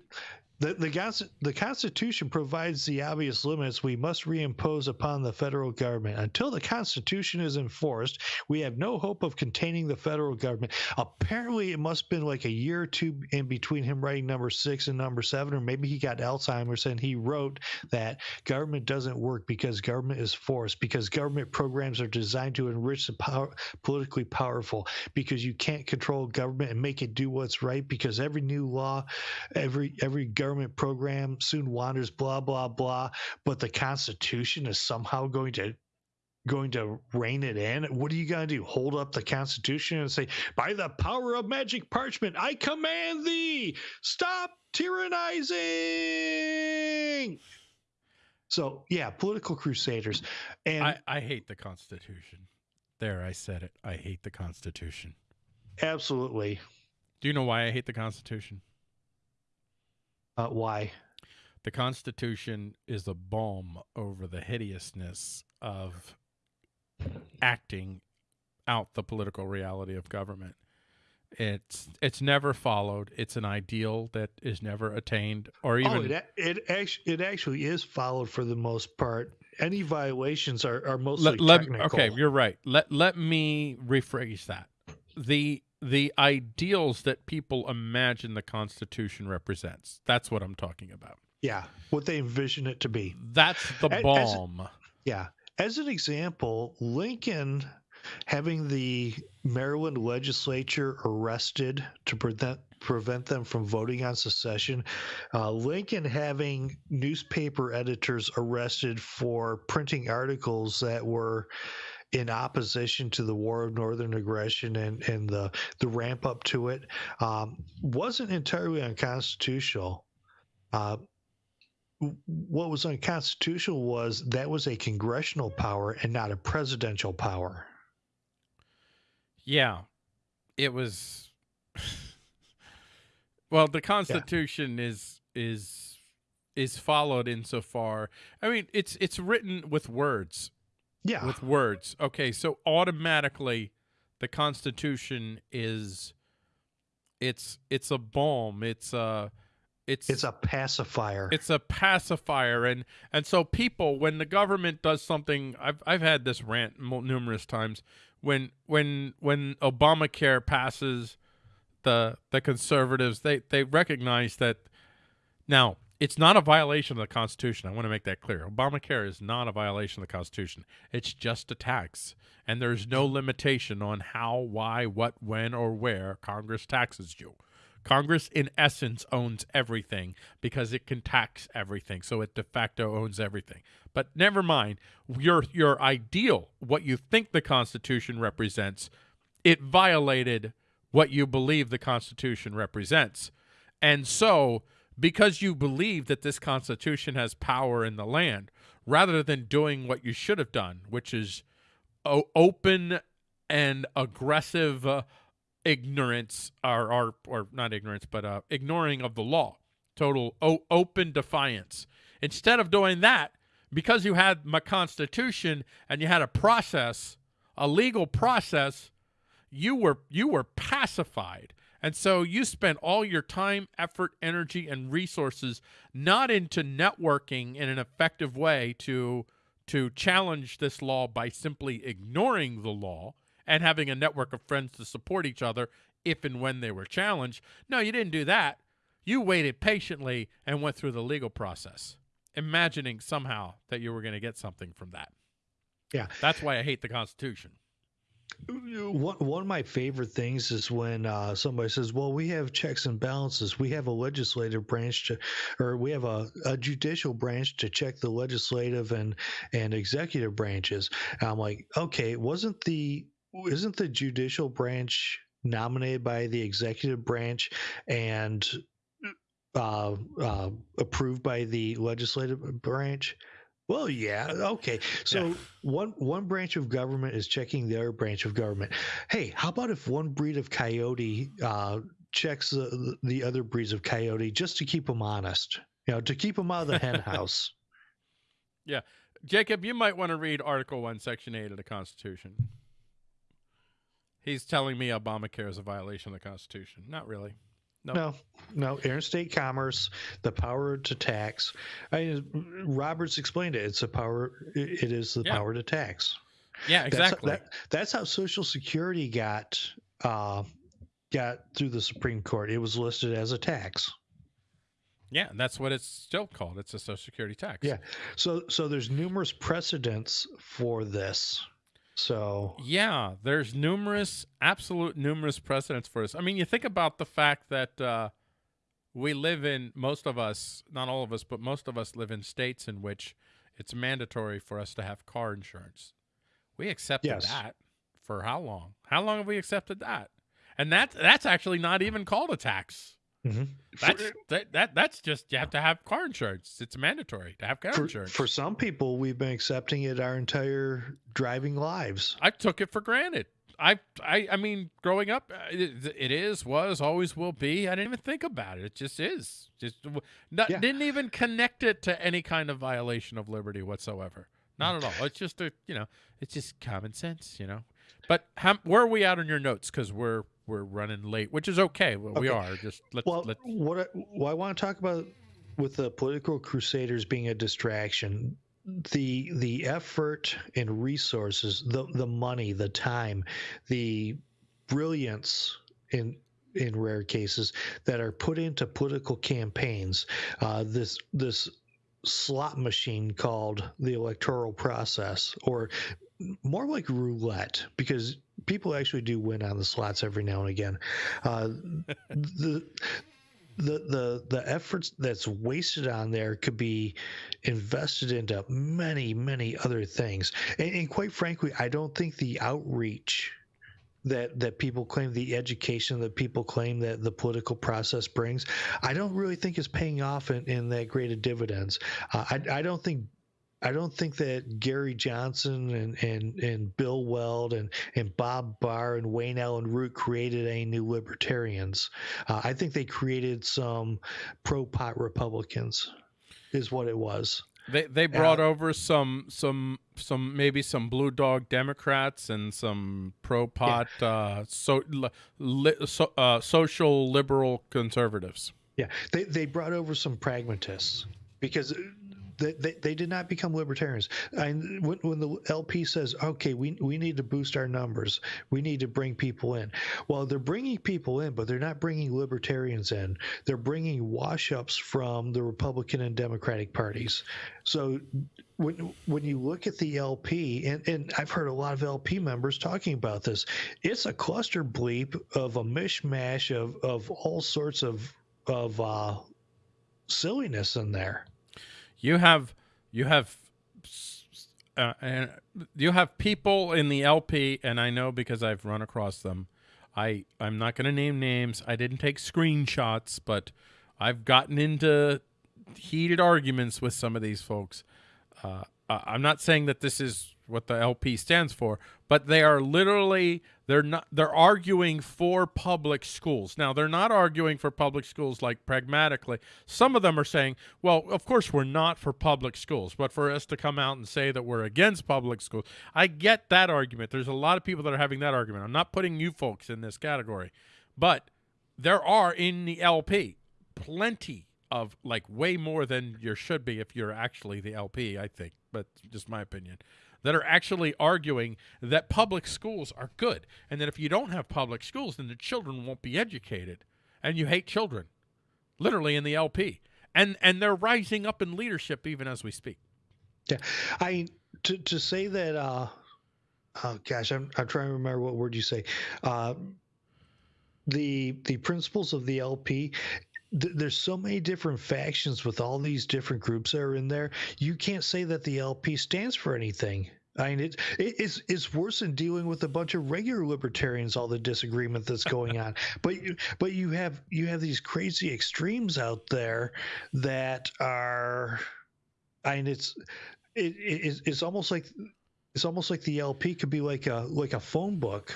[SPEAKER 2] The, the, the Constitution provides the obvious limits we must reimpose upon the federal government. Until the Constitution is enforced, we have no hope of containing the federal government. Apparently, it must have been like a year or two in between him writing number six and number seven, or maybe he got Alzheimer's and he wrote that government doesn't work because government is forced, because government programs are designed to enrich the power, politically powerful, because you can't control government and make it do what's right, because every new law, every every government program soon wanders, blah blah blah. But the Constitution is somehow going to going to rein it in. What are you going to do? Hold up the Constitution and say, "By the power of magic parchment, I command thee, stop tyrannizing." So yeah, political crusaders, and
[SPEAKER 1] I, I hate the Constitution. There, I said it. I hate the Constitution.
[SPEAKER 2] absolutely.
[SPEAKER 1] Do you know why I hate the Constitution?
[SPEAKER 2] Uh, why?
[SPEAKER 1] The Constitution is a balm over the hideousness of acting out the political reality of government. It's it's never followed. It's an ideal that is never attained, or even
[SPEAKER 2] oh, it it actually it actually is followed for the most part. Any violations are are mostly
[SPEAKER 1] let, let-
[SPEAKER 2] technical.
[SPEAKER 1] okay you're right let let me rephrase that the the ideals that people imagine the constitution represents that's what i'm talking about
[SPEAKER 2] Yeah, what they envision it to be.
[SPEAKER 1] That's the
[SPEAKER 2] As-
[SPEAKER 1] balm.
[SPEAKER 2] Yeah. As an example, Lincoln having the Maryland legislature arrested to prevent prevent them from voting on secession, uh, Lincoln having newspaper editors arrested for printing articles that were in opposition to the War of Northern Aggression and, and the, the ramp up to it um, wasn't entirely unconstitutional. Uh, what was unconstitutional was that was a congressional power and not a presidential power.
[SPEAKER 1] Yeah, it was. <laughs> well, the Constitution is is is followed insofar. I mean, it's it's written with words.
[SPEAKER 2] Yeah.
[SPEAKER 1] With words. Okay, so automatically, the Constitution is. It's it's a balm. It's a. It's
[SPEAKER 2] it's a pacifier.
[SPEAKER 1] it's a pacifier and and so people when the government does something i've i've had this rant numerous times when when when obamacare passes the the conservatives they they recognize that now it's not a violation of the constitution i want to make that clear obamacare is not a violation of the constitution it's just a tax and there's no limitation on how why what when or where congress taxes you Congress, in essence, owns everything because it can tax everything. So it de facto owns everything. But never mind, your your ideal, what you think the Constitution represents, it violated what you believe the Constitution represents. And so, because you believe that this Constitution has power in the land, rather than doing what you should have done, which is open and aggressive uh, ignorance or, or or not ignorance but uh, ignoring of the law. Total open defiance. Instead of doing that because you had my constitution and you had a process a legal process you were you were pacified and so you spent all your time effort energy and resources not into networking in an effective way to to challenge this law by simply ignoring the law and having a network of friends to support each other if and when they were challenged. No, you didn't do that. You waited patiently and went through the legal process, imagining somehow that you were going to get something from that.
[SPEAKER 2] Yeah.
[SPEAKER 1] That's why I hate the Constitution.
[SPEAKER 2] One one of my favorite things is when uh, somebody says, "Well, we have checks and balances. We have a legislative branch to, or we have a, a judicial branch to check the legislative and and executive branches." And I'm like, okay, wasn't the isn't the judicial branch nominated by the executive branch and uh, uh, approved by the legislative branch? Well, yeah, okay. So
[SPEAKER 1] Yeah.
[SPEAKER 2] one one branch of government is checking the other branch of government. Hey, how about if one breed of coyote uh, checks the the other breeds of coyote just to keep them honest? You know, to keep them out of the hen house. <laughs> Yeah.
[SPEAKER 1] Jacob, you might want to read Article 1, Section 8 of the Constitution. He's telling me Obamacare is a violation of the Constitution. Not really. Nope.
[SPEAKER 2] No, no, interstate commerce, the power to tax. I mean, Roberts explained it. It's a power. It is the
[SPEAKER 1] Yeah.
[SPEAKER 2] power to tax.
[SPEAKER 1] Yeah,
[SPEAKER 2] That's-
[SPEAKER 1] exactly.
[SPEAKER 2] that- that's how Social Security got uh, got through the Supreme Court. It was listed as a tax.
[SPEAKER 1] yeah, and that's what it's still called. It's a Social Security tax.
[SPEAKER 2] Yeah. So so there's numerous precedents for this. So
[SPEAKER 1] Yeah, there's numerous, absolute numerous precedents for this. I mean, you think about the fact that uh, we live in, most of us, not all of us, but most of us live in states in which it's mandatory for us to have car insurance. We accepted
[SPEAKER 2] Yes.
[SPEAKER 1] that for how long? How long have we accepted that? And that that's actually not even called a tax.
[SPEAKER 2] Mhm.
[SPEAKER 1] That's that, that that's just you have to have car insurance. It's mandatory to have car
[SPEAKER 2] for,
[SPEAKER 1] insurance.
[SPEAKER 2] for some people, we've been accepting it our entire driving lives.
[SPEAKER 1] I took it for granted. I, I, I mean, growing up, uh, it, it is, was, always will be. I didn't even think about it. It just is. Just not,
[SPEAKER 2] Yeah.
[SPEAKER 1] didn't even connect it to any kind of violation of liberty whatsoever. Not at all. It's just a, you know, it's just common sense, you know. But how, where are we at on your notes? Because we're we're running late, which is okay. Well, We are. Just let's
[SPEAKER 2] Well,
[SPEAKER 1] let
[SPEAKER 2] what I, what I want to talk about with the political crusaders being a distraction, the the effort and resources, the the money, the time, the brilliance in in rare cases that are put into political campaigns. Uh, this this slot machine called the electoral process, or more like roulette, because people actually do win on the slots every now and again. Uh, <laughs> the the the the efforts that's wasted on there could be invested into many many other things and, and, quite frankly i don't think the outreach that that people claim the education that people claim that the political process brings i don't really think is paying off in, in that great of dividends uh, I, I don't think I don't think that Gary Johnson and, and, and Bill Weld and, and Bob Barr and Wayne Allyn Root created any new libertarians. Uh, I think they created some pro pot Republicans, is what it was.
[SPEAKER 1] They they brought uh, over some some some maybe some blue dog Democrats and some pro pot yeah. uh, so, li, so uh, social liberal conservatives.
[SPEAKER 2] Yeah, they they brought over some pragmatists because they, they, did not become libertarians. And when, when, the LP says, okay, we, we need to boost our numbers, we need to bring people in. Well, they're bringing people in, but they're not bringing libertarians in. They're bringing wash ups from the Republican and Democratic parties. So when when you look at the LP, and, and I've heard a lot of LP members talking about this, it's a cluster bleep of a mishmash of, of all sorts of of uh, silliness in there
[SPEAKER 1] you have you have uh, and you have people in the LP, and I know because I've run across them. I I'm not going to name names. I didn't take screenshots, but I've gotten into heated arguments with some of these folks. Uh, I'm not saying that this is what the LP stands for, but they are literally they're not they're arguing for public schools. Now, they're not arguing for public schools like pragmatically. Some of them are saying, well, of course we're not for public schools, but for us to come out and say that we're against public schools. I get that argument. There's a lot of people that are having that argument. I'm not putting you folks in this category. But there are in the LP plenty of like way more than you should be if you're actually the LP, I think, but just my opinion that are actually arguing that public schools are good and that if you don't have public schools, then the children won't be educated. And you hate children, literally in the LP. And, and they're rising up in leadership even as we speak.
[SPEAKER 2] Yeah. I, to, to say that, uh, oh gosh, I'm, I'm trying to remember what word you say. Uh, the the principles of the LP there's so many different factions with all these different groups that are in there. You can't say that the LP stands for anything. I mean, it, it's it's worse than dealing with a bunch of regular libertarians. All the disagreement that's going on, <laughs> but you, but you have you have these crazy extremes out there that are, I mean, it's it, it it's almost like it's almost like the LP could be like a like a phone book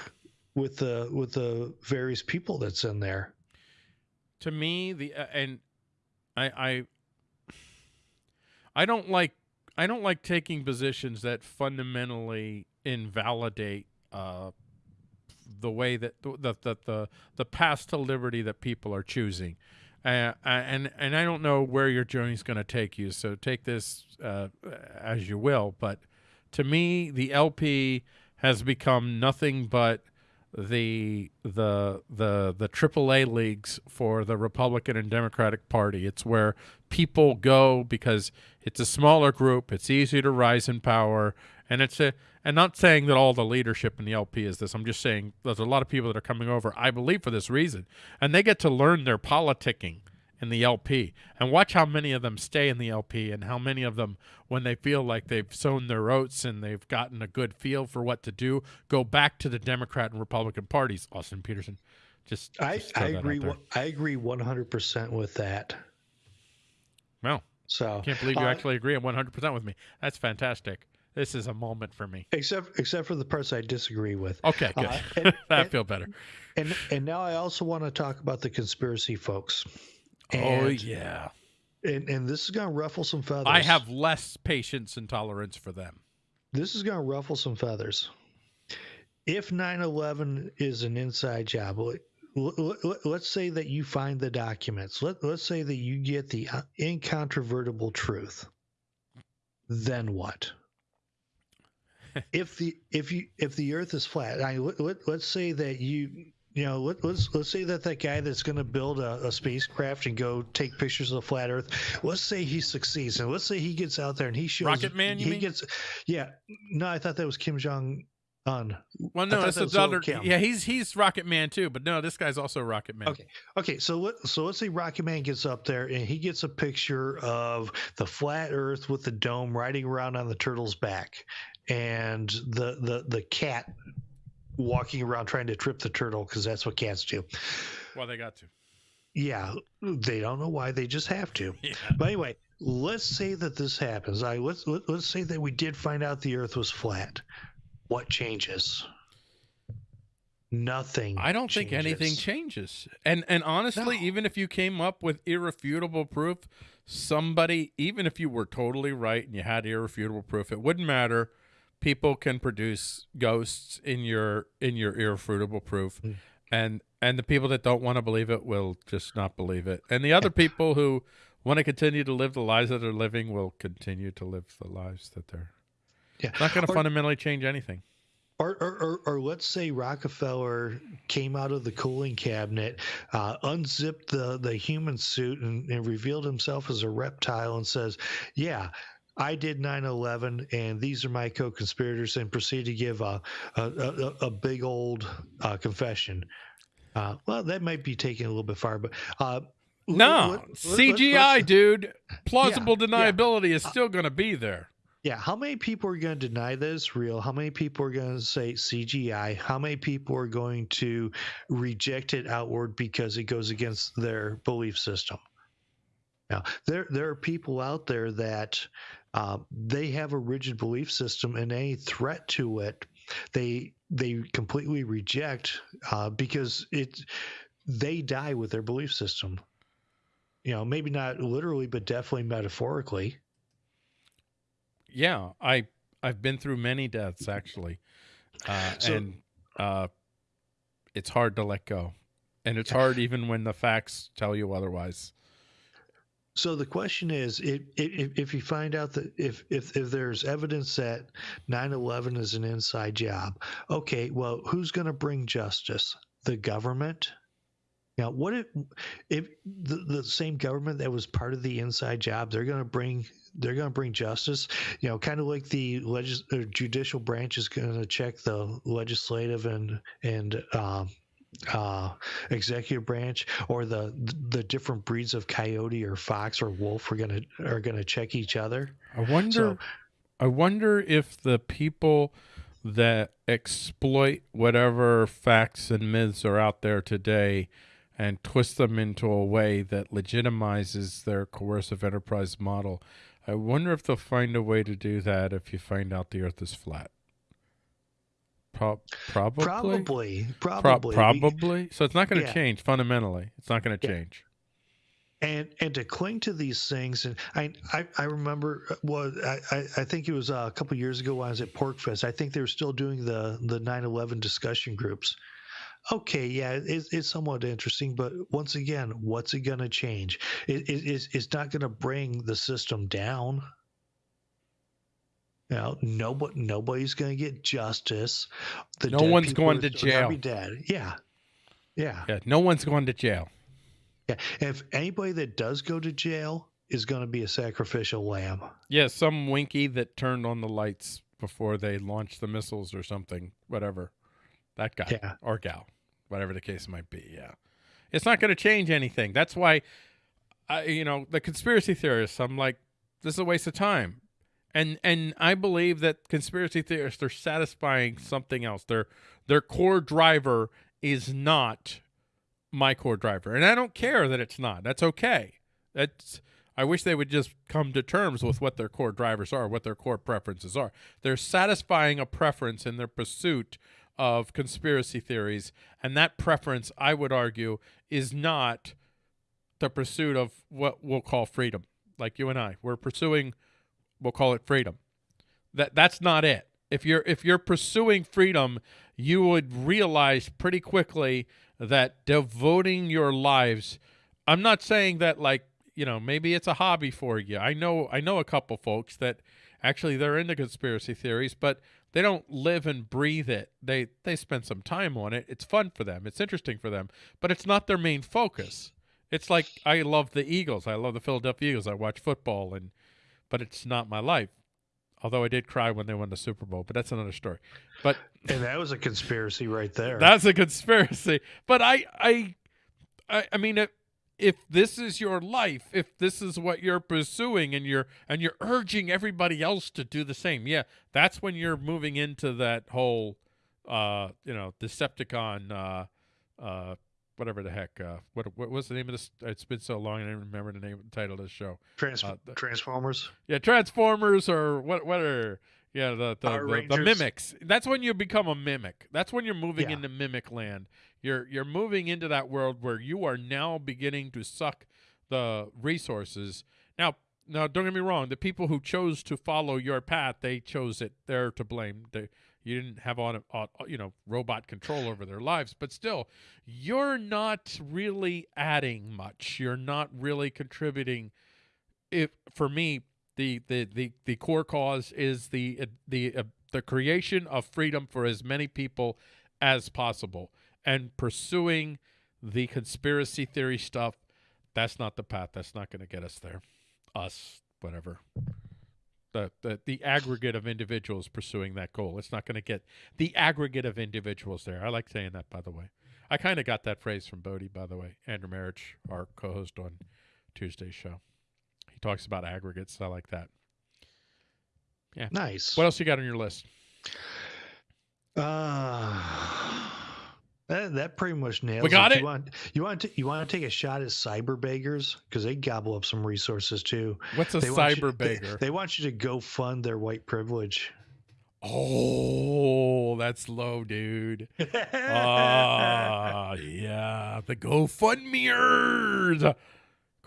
[SPEAKER 2] with the with the various people that's in there
[SPEAKER 1] to me the uh, and I I I don't like I don't like taking positions that fundamentally invalidate uh, the way that the, the the the path to liberty that people are choosing. Uh, and and I don't know where your journey is going to take you, so take this uh, as you will. But to me, the LP has become nothing but the the the the AAA leagues for the Republican and Democratic Party. It's where people go because it's a smaller group, it's easy to rise in power, and it's a and not saying that all the leadership in the LP is this. I'm just saying there's a lot of people that are coming over, I believe, for this reason, and they get to learn their politicking in the LP and watch how many of them stay in the LP and how many of them when they feel like they've sown their oats and they've gotten a good feel for what to do go back to the Democrat and Republican parties Austin Petersen just,
[SPEAKER 2] I, I agree I agree 100% with that
[SPEAKER 1] well so can't believe you uh, actually agree 100% with me that's fantastic this is a moment for me.
[SPEAKER 2] Except except for the parts I disagree with.
[SPEAKER 1] Okay, good. Uh, and, <laughs> I feel better.
[SPEAKER 2] And and now I also want to talk about the conspiracy folks.
[SPEAKER 1] Oh, and, oh yeah.
[SPEAKER 2] And and this is going to ruffle some feathers.
[SPEAKER 1] I have less patience and tolerance for them.
[SPEAKER 2] This is going to ruffle some feathers. If 9/11 is an inside job, let's say that you find the documents. Let, let's say that you get the uh, incontrovertible truth. Then what? <laughs> if the if you if the earth is flat I, let, us say that you you know, let, us let's say that that guy that's going to build a, a, spacecraft and go take pictures of the flat Earth. Let's say he succeeds, and let's say he gets out there and he shows
[SPEAKER 1] Rocket Man. he
[SPEAKER 2] mean? gets, yeah. No, I thought that was Kim Jong Un.
[SPEAKER 1] Well, no, that's the other. Yeah, he's he's Rocket Man too, but no, this guy's also Rocket Man.
[SPEAKER 2] Okay, okay. So let so let's say Rocket Man gets up there and he gets a picture of the flat Earth with the dome riding around on the turtle's back, and the the the cat walking around trying to trip the turtle because that's what cats do.
[SPEAKER 1] Well, they got to.
[SPEAKER 2] Yeah, they don't know why. They just have to. <laughs> Yeah. But anyway, let's say that this happens. I let's let, let's say that we did find out the Earth was flat. What changes? Nothing.
[SPEAKER 1] I don't
[SPEAKER 2] changes.
[SPEAKER 1] think anything changes. And and honestly, no. even if you came up with irrefutable proof, somebody, even if you were totally right and you had irrefutable proof, it wouldn't matter people can produce ghosts in your in your irrefutable proof. Mm. and and the people that don't want to believe it will just not believe it. And the other <laughs> people who want to continue to live the lives that they're living will continue to live the lives that they're yeah. not going to fundamentally change anything.
[SPEAKER 2] Or, or, or, or, let's say Rockefeller came out of the cooling cabinet, uh, unzipped the, the human suit, and, and revealed himself as a reptile and says, Yeah, I did 9/11, and these are my co-conspirators, and proceed to give a a, a, a big old uh, confession. Uh, well, that might be taking a little bit far, but uh,
[SPEAKER 1] no let, let, CGI, let, dude. Plausible yeah, deniability yeah. is still going to be there.
[SPEAKER 2] Yeah, how many people are going to deny that it's real? How many people are going to say CGI? How many people are going to reject it outward because it goes against their belief system? Now, there there are people out there that uh, they have a rigid belief system, and any threat to it, they they completely reject uh, because it they die with their belief system. You know, maybe not literally, but definitely metaphorically.
[SPEAKER 1] Yeah, I I've been through many deaths actually, uh, so, and uh, it's hard to let go, and it's hard even when the facts tell you otherwise.
[SPEAKER 2] So the question is, if, if, if you find out that if, if, if there's evidence that 9/11 is an inside job, okay, well, who's going to bring justice? The government. Now, what if if the, the same government that was part of the inside job, they're going to bring they're going to bring justice? You know, kind of like the legis- judicial branch is going to check the legislative and and um, uh, executive branch or the the different breeds of coyote or fox or wolf are gonna are gonna check each other.
[SPEAKER 1] I wonder. So, I wonder if the people that exploit whatever facts and myths are out there today and twist them into a way that legitimizes their coercive enterprise model. I wonder if they'll find a way to do that if you find out the earth is flat. Pro- probably.
[SPEAKER 2] Probably. Probably.
[SPEAKER 1] Pro- probably. So it's not going to yeah. change fundamentally. It's not going to yeah. change.
[SPEAKER 2] And and to cling to these things, and I I, I remember uh, well I, I think it was a couple years ago when I was at PorcFest. I think they were still doing the the 9/11 discussion groups. Okay, yeah, it's, it's somewhat interesting, but once again, what's it going to change? It, it, it's, it's not going to bring the system down. You know, nobody, nobody's going to get justice.
[SPEAKER 1] The no one's going to jail.
[SPEAKER 2] Be dead. Yeah. yeah,
[SPEAKER 1] yeah. No one's going to jail.
[SPEAKER 2] Yeah, if anybody that does go to jail is going to be a sacrificial lamb.
[SPEAKER 1] Yeah, some winky that turned on the lights before they launched the missiles or something. Whatever, that guy yeah. or gal, whatever the case might be. Yeah, it's not going to change anything. That's why, I, you know, the conspiracy theorists. I'm like, this is a waste of time and and I believe that conspiracy theorists are satisfying something else. Their their core driver is not my core driver, and I don't care that it's not. That's okay. That's I wish they would just come to terms with what their core drivers are, what their core preferences are. They're satisfying a preference in their pursuit of conspiracy theories, and that preference, I would argue, is not the pursuit of what we'll call freedom. Like you and I, we're pursuing we'll call it freedom. That that's not it. If you're if you're pursuing freedom, you would realize pretty quickly that devoting your lives I'm not saying that like, you know, maybe it's a hobby for you. I know I know a couple folks that actually they're into conspiracy theories, but they don't live and breathe it. They they spend some time on it. It's fun for them. It's interesting for them, but it's not their main focus. It's like I love the Eagles. I love the Philadelphia Eagles. I watch football and but it's not my life. Although I did cry when they won the Super Bowl, but that's another story. But <laughs>
[SPEAKER 2] and that was a conspiracy right there.
[SPEAKER 1] That's a conspiracy. But I I I, I mean if, if this is your life, if this is what you're pursuing and you're and you're urging everybody else to do the same, yeah, that's when you're moving into that whole uh, you know, Decepticon uh uh whatever the heck. Uh, what what was the name of this? It's been so long, I don't remember the name, the title of the show.
[SPEAKER 2] Trans- uh, the, Transformers.
[SPEAKER 1] Yeah, Transformers or what? What are yeah the the, the, the, mimics? That's when you become a mimic. That's when you're moving yeah. into mimic land. You're you're moving into that world where you are now beginning to suck the resources. Now, now, don't get me wrong. The people who chose to follow your path, they chose it. They're to blame. They you didn't have on, you know robot control over their lives but still you're not really adding much. You're not really contributing. If for me the the the, the core cause is the the uh, the creation of freedom for as many people as possible and pursuing the conspiracy theory stuff. That's not the path. That's not going to get us there. Us whatever the, the, the aggregate of individuals pursuing that goal. It's not going to get the aggregate of individuals there. I like saying that, by the way. I kind of got that phrase from Bodie, by the way. Andrew Marich, our co-host on Tuesday's show. He talks about aggregates. I like that. Yeah.
[SPEAKER 2] Nice.
[SPEAKER 1] What else you got on your list?
[SPEAKER 2] Uh that, that pretty much nails.
[SPEAKER 1] We got it.
[SPEAKER 2] You want you want to you want to take a shot at cyber beggars because they gobble up some resources too.
[SPEAKER 1] What's a
[SPEAKER 2] they
[SPEAKER 1] cyber
[SPEAKER 2] you,
[SPEAKER 1] beggar?
[SPEAKER 2] They, they, want you to go fund their white privilege.
[SPEAKER 1] Oh, that's low, dude. <laughs> Ah, uh, yeah, the GoFundMeers.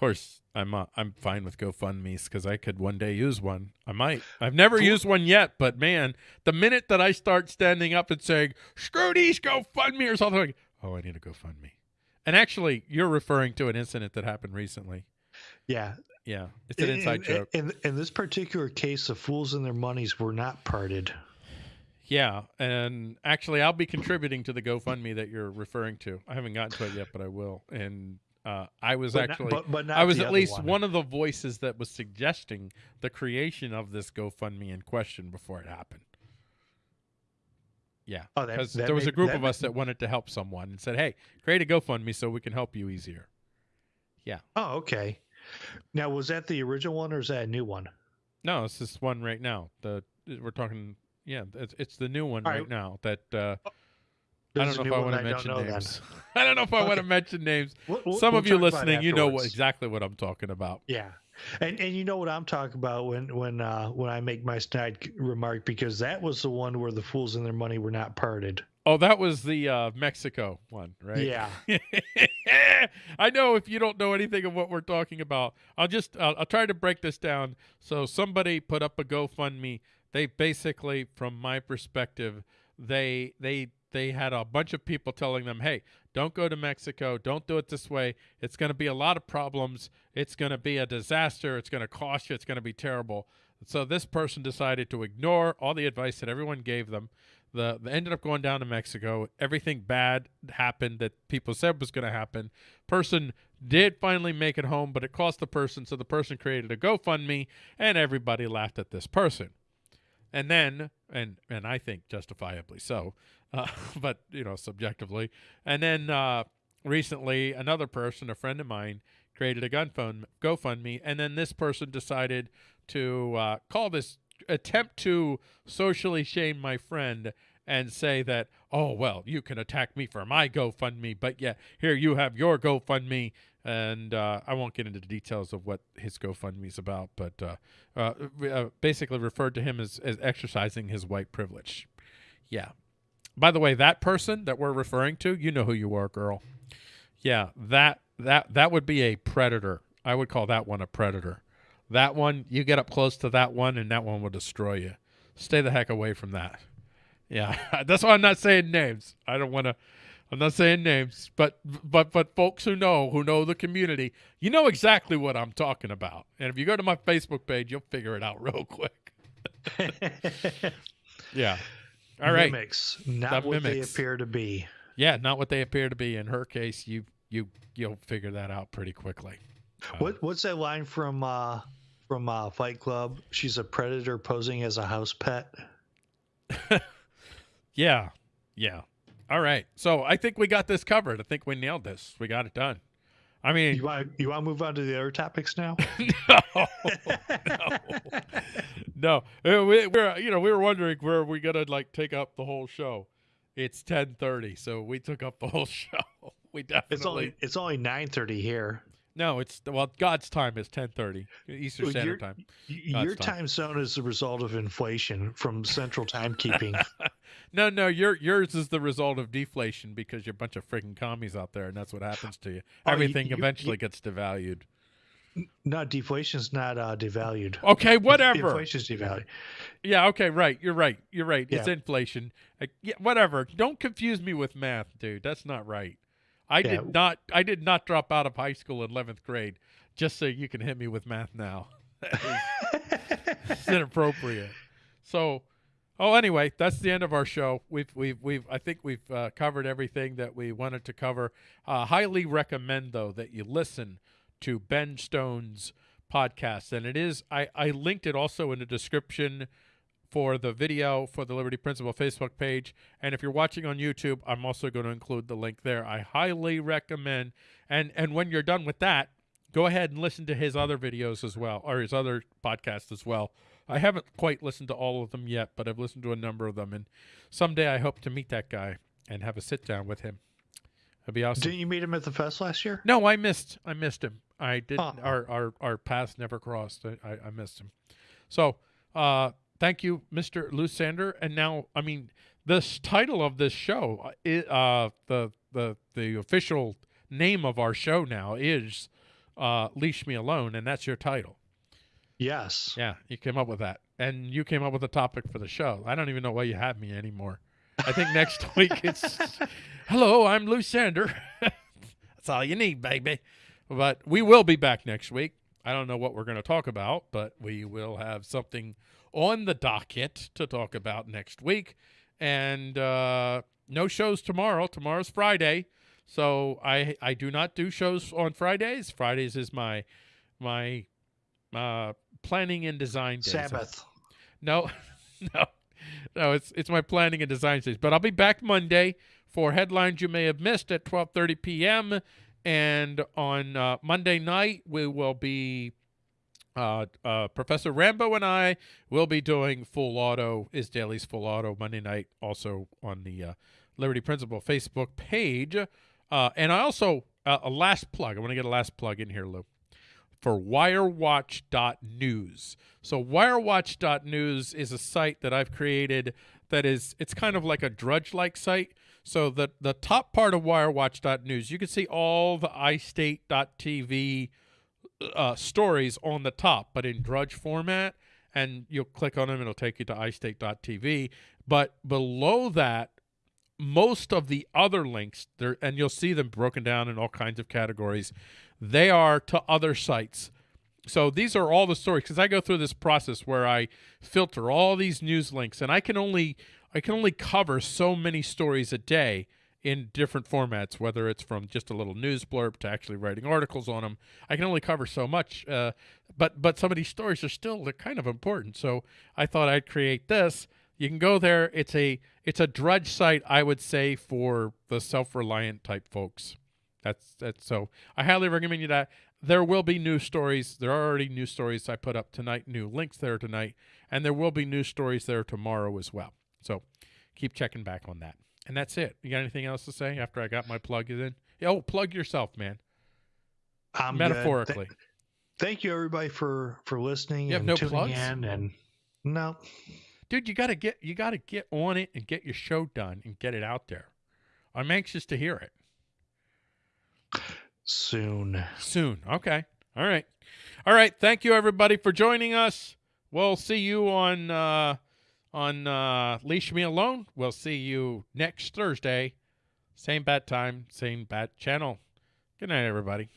[SPEAKER 1] Of course, I'm uh, I'm fine with GoFundMe's because I could one day use one. I might. I've never used one yet, but man, the minute that I start standing up and saying "Screw these GoFundMe" or something, like, oh, I need a GoFundMe. And actually, you're referring to an incident that happened recently.
[SPEAKER 2] Yeah,
[SPEAKER 1] yeah, it's an in, inside
[SPEAKER 2] in,
[SPEAKER 1] joke.
[SPEAKER 2] In, in this particular case, the fools and their monies were not parted.
[SPEAKER 1] Yeah, and actually, I'll be contributing to the GoFundMe that you're referring to. I haven't gotten to it yet, but I will. And uh, I was
[SPEAKER 2] but
[SPEAKER 1] actually,
[SPEAKER 2] not, but, but
[SPEAKER 1] I was at least
[SPEAKER 2] one.
[SPEAKER 1] one. of the voices that was suggesting the creation of this GoFundMe in question before it happened. Yeah, because
[SPEAKER 2] oh,
[SPEAKER 1] there was a group of us that wanted to help someone and said, "Hey, create a GoFundMe so we can help you easier." Yeah.
[SPEAKER 2] Oh, okay. Now, was that the original one or is that a new one?
[SPEAKER 1] No, it's this one right now. The we're talking. Yeah, it's, it's the new one right. right, now. That uh, oh, <laughs> I don't know if I want to mention names. I don't know if I want to mention names. We'll, we'll, Some of you listening, you know what, exactly what I'm talking about.
[SPEAKER 2] Yeah, and and you know what I'm talking about when when uh, when I make my snide remark because that was the one where the fools and their money were not parted.
[SPEAKER 1] Oh, that was the uh, Mexico one, right?
[SPEAKER 2] Yeah. <laughs>
[SPEAKER 1] I know if you don't know anything of what we're talking about, I'll just I'll, I'll try to break this down. So somebody put up a GoFundMe. They basically, from my perspective, they they they had a bunch of people telling them, hey, don't go to Mexico. Don't do it this way. It's going to be a lot of problems. It's going to be a disaster. It's going to cost you. It's going to be terrible. So this person decided to ignore all the advice that everyone gave them. The, they ended up going down to Mexico. Everything bad happened that people said was going to happen. Person did finally make it home, but it cost the person. So the person created a GoFundMe, and everybody laughed at this person. And then, and and I think justifiably so, uh, <laughs> but you know subjectively. And then uh, recently, another person, a friend of mine, created a gun phone GoFundMe, and then this person decided to uh, call this attempt to socially shame my friend and say that, oh well, you can attack me for my GoFundMe, but yeah, here you have your GoFundMe, and uh, I won't get into the details of what his GoFundMe is about, but uh, uh, basically referred to him as, as exercising his white privilege. Yeah. By the way, that person that we're referring to, you know who you are, girl. Yeah, that that that would be a predator. I would call that one a predator. That one, you get up close to that one, and that one will destroy you. Stay the heck away from that. Yeah, <laughs> that's why I'm not saying names. I don't want to. I'm not saying names, but but but folks who know who know the community, you know exactly what I'm talking about. And if you go to my Facebook page, you'll figure it out <laughs> real quick. <laughs> Yeah. All right.
[SPEAKER 2] Mimics, not what they appear to be.
[SPEAKER 1] Yeah, not what they appear to be. In her case, you you you'll figure that out pretty quickly. Uh,
[SPEAKER 2] What what's that line from uh from uh Fight Club? She's a predator posing as a house pet. <laughs>
[SPEAKER 1] Yeah. Yeah. All right. So I think we got this covered. I think we nailed this. We got it done. I mean,
[SPEAKER 2] You want you want to move on to the other topics now? <laughs>
[SPEAKER 1] no, no, <laughs> no. We, we're you know we were wondering where we gonna like take up the whole show. It's ten thirty, so we took up the whole <laughs> show. We definitely
[SPEAKER 2] It's only it's only nine thirty here.
[SPEAKER 1] No. It's well, God's time is ten thirty Eastern
[SPEAKER 2] Well,
[SPEAKER 1] Standard
[SPEAKER 2] you're-
[SPEAKER 1] Time. God's
[SPEAKER 2] Your
[SPEAKER 1] time.
[SPEAKER 2] time zone is the result of inflation from central timekeeping. <laughs>
[SPEAKER 1] No, no, your yours is the result of deflation because you're a bunch of freaking commies out there, and that's what happens to you.
[SPEAKER 2] Oh,
[SPEAKER 1] Everything
[SPEAKER 2] you-
[SPEAKER 1] eventually gets devalued.
[SPEAKER 2] no, deflation's not uh, devalued.
[SPEAKER 1] Okay, whatever.
[SPEAKER 2] Inflation's devalued.
[SPEAKER 1] Yeah, okay, right. You're right. You're right. It's inflation. Like, yeah, whatever. Don't confuse me with math, dude. That's not right. I
[SPEAKER 2] Yeah.
[SPEAKER 1] did not I did not drop out of high school in 11th grade just so you can hit me with math now. <laughs> It's inappropriate. So, oh anyway, that's the end of our show. We've we've we've I think we've uh, covered everything that we wanted to cover. Uh, highly recommend though that you listen to Ben Stone's podcast and it is I I linked it also in the description for the video for the Liberty Principle Facebook page. And if you're watching on YouTube, I'm also going to include the link there. I highly recommend. And and when you're done with that, go ahead and listen to his other videos as well, or his other podcasts as well. I haven't quite listened to all of them yet, but I've listened to a number of them. And someday I hope to meet that guy and have a sit down with him. That'd be awesome.
[SPEAKER 2] Didn't you meet him at the fest last year?
[SPEAKER 1] No, I missed. I missed him. I didn't.
[SPEAKER 2] Oh.
[SPEAKER 1] Our our our paths never crossed. I, I, I missed him. So, uh, thank you, Mister Lusander. And now, I mean, this title of this show, uh, uh, the the the official name of our show now is uh, "Leash Me Alone," and that's your title.
[SPEAKER 2] Yes.
[SPEAKER 1] Yeah, you came up with that, and you came up with a topic for the show. I don't even know why you have me anymore. I think next <laughs> week it's hello, I'm Lusander. <laughs> That's all you need, baby. But we will be back next week. I don't know what we're going to talk about, but we will have something on the docket to talk about next week. And uh, no shows tomorrow. Tomorrow's Friday, so I I do not do shows on Fridays. Fridays is my my uh, planning and design day.
[SPEAKER 2] Sabbath.
[SPEAKER 1] no, <laughs> no, no. It's it's my planning and design stage. But I'll be back Monday for headlines you may have missed at 12:30 p.m. And on uh, Monday night we will be. Uh, uh, Professor Rambo and I will be doing Full Auto is Daily's Full Auto Monday night, also on the uh, Liberty Principle Facebook page. Uh, and I also uh, a last plug. I want to get a last plug in here, Lou for wirewatch.news. So wirewatch.news is a site that I've created that is it's kind of like a drudge-like site. So the the top part of wirewatch.news, you can see all the iState.tv uh, stories on the top, but in drudge format. And you'll click on them, it'll take you to iState.tv. But below that, most of the other links there, and you'll see them broken down in all kinds of categories. They are to other sites. So these are all the stories because I go through this process where I filter all these news links, and I can only I can only cover so many stories a day in different formats, whether it's from just a little news blurb to actually writing articles on them. I can only cover so much, uh, but but some of these stories are still they're kind of important. So I thought I'd create this. You can go there. It's a it's a drudge site, I would say, for the self-reliant type folks. That's that's so. I highly recommend you that. There will be new stories. There are already new stories I put up tonight. New links there tonight, and there will be new stories there tomorrow as well. So keep checking back on that. And that's it. You got anything else to say after I got my plug in? Oh, plug yourself, man.
[SPEAKER 2] I'm.
[SPEAKER 1] Metaphorically.
[SPEAKER 2] Th- thank you everybody for for listening
[SPEAKER 1] You have
[SPEAKER 2] and
[SPEAKER 1] no
[SPEAKER 2] tuning
[SPEAKER 1] plugs?
[SPEAKER 2] in and no.
[SPEAKER 1] dude you gotta get you gotta get on it and get your show done and get it out there i'm anxious to hear it
[SPEAKER 2] Soon.
[SPEAKER 1] soon okay all right all right thank you everybody for joining us we'll see you on uh on uh leash me alone. We'll see you next thursday. Same bat time same bat channel. Good night everybody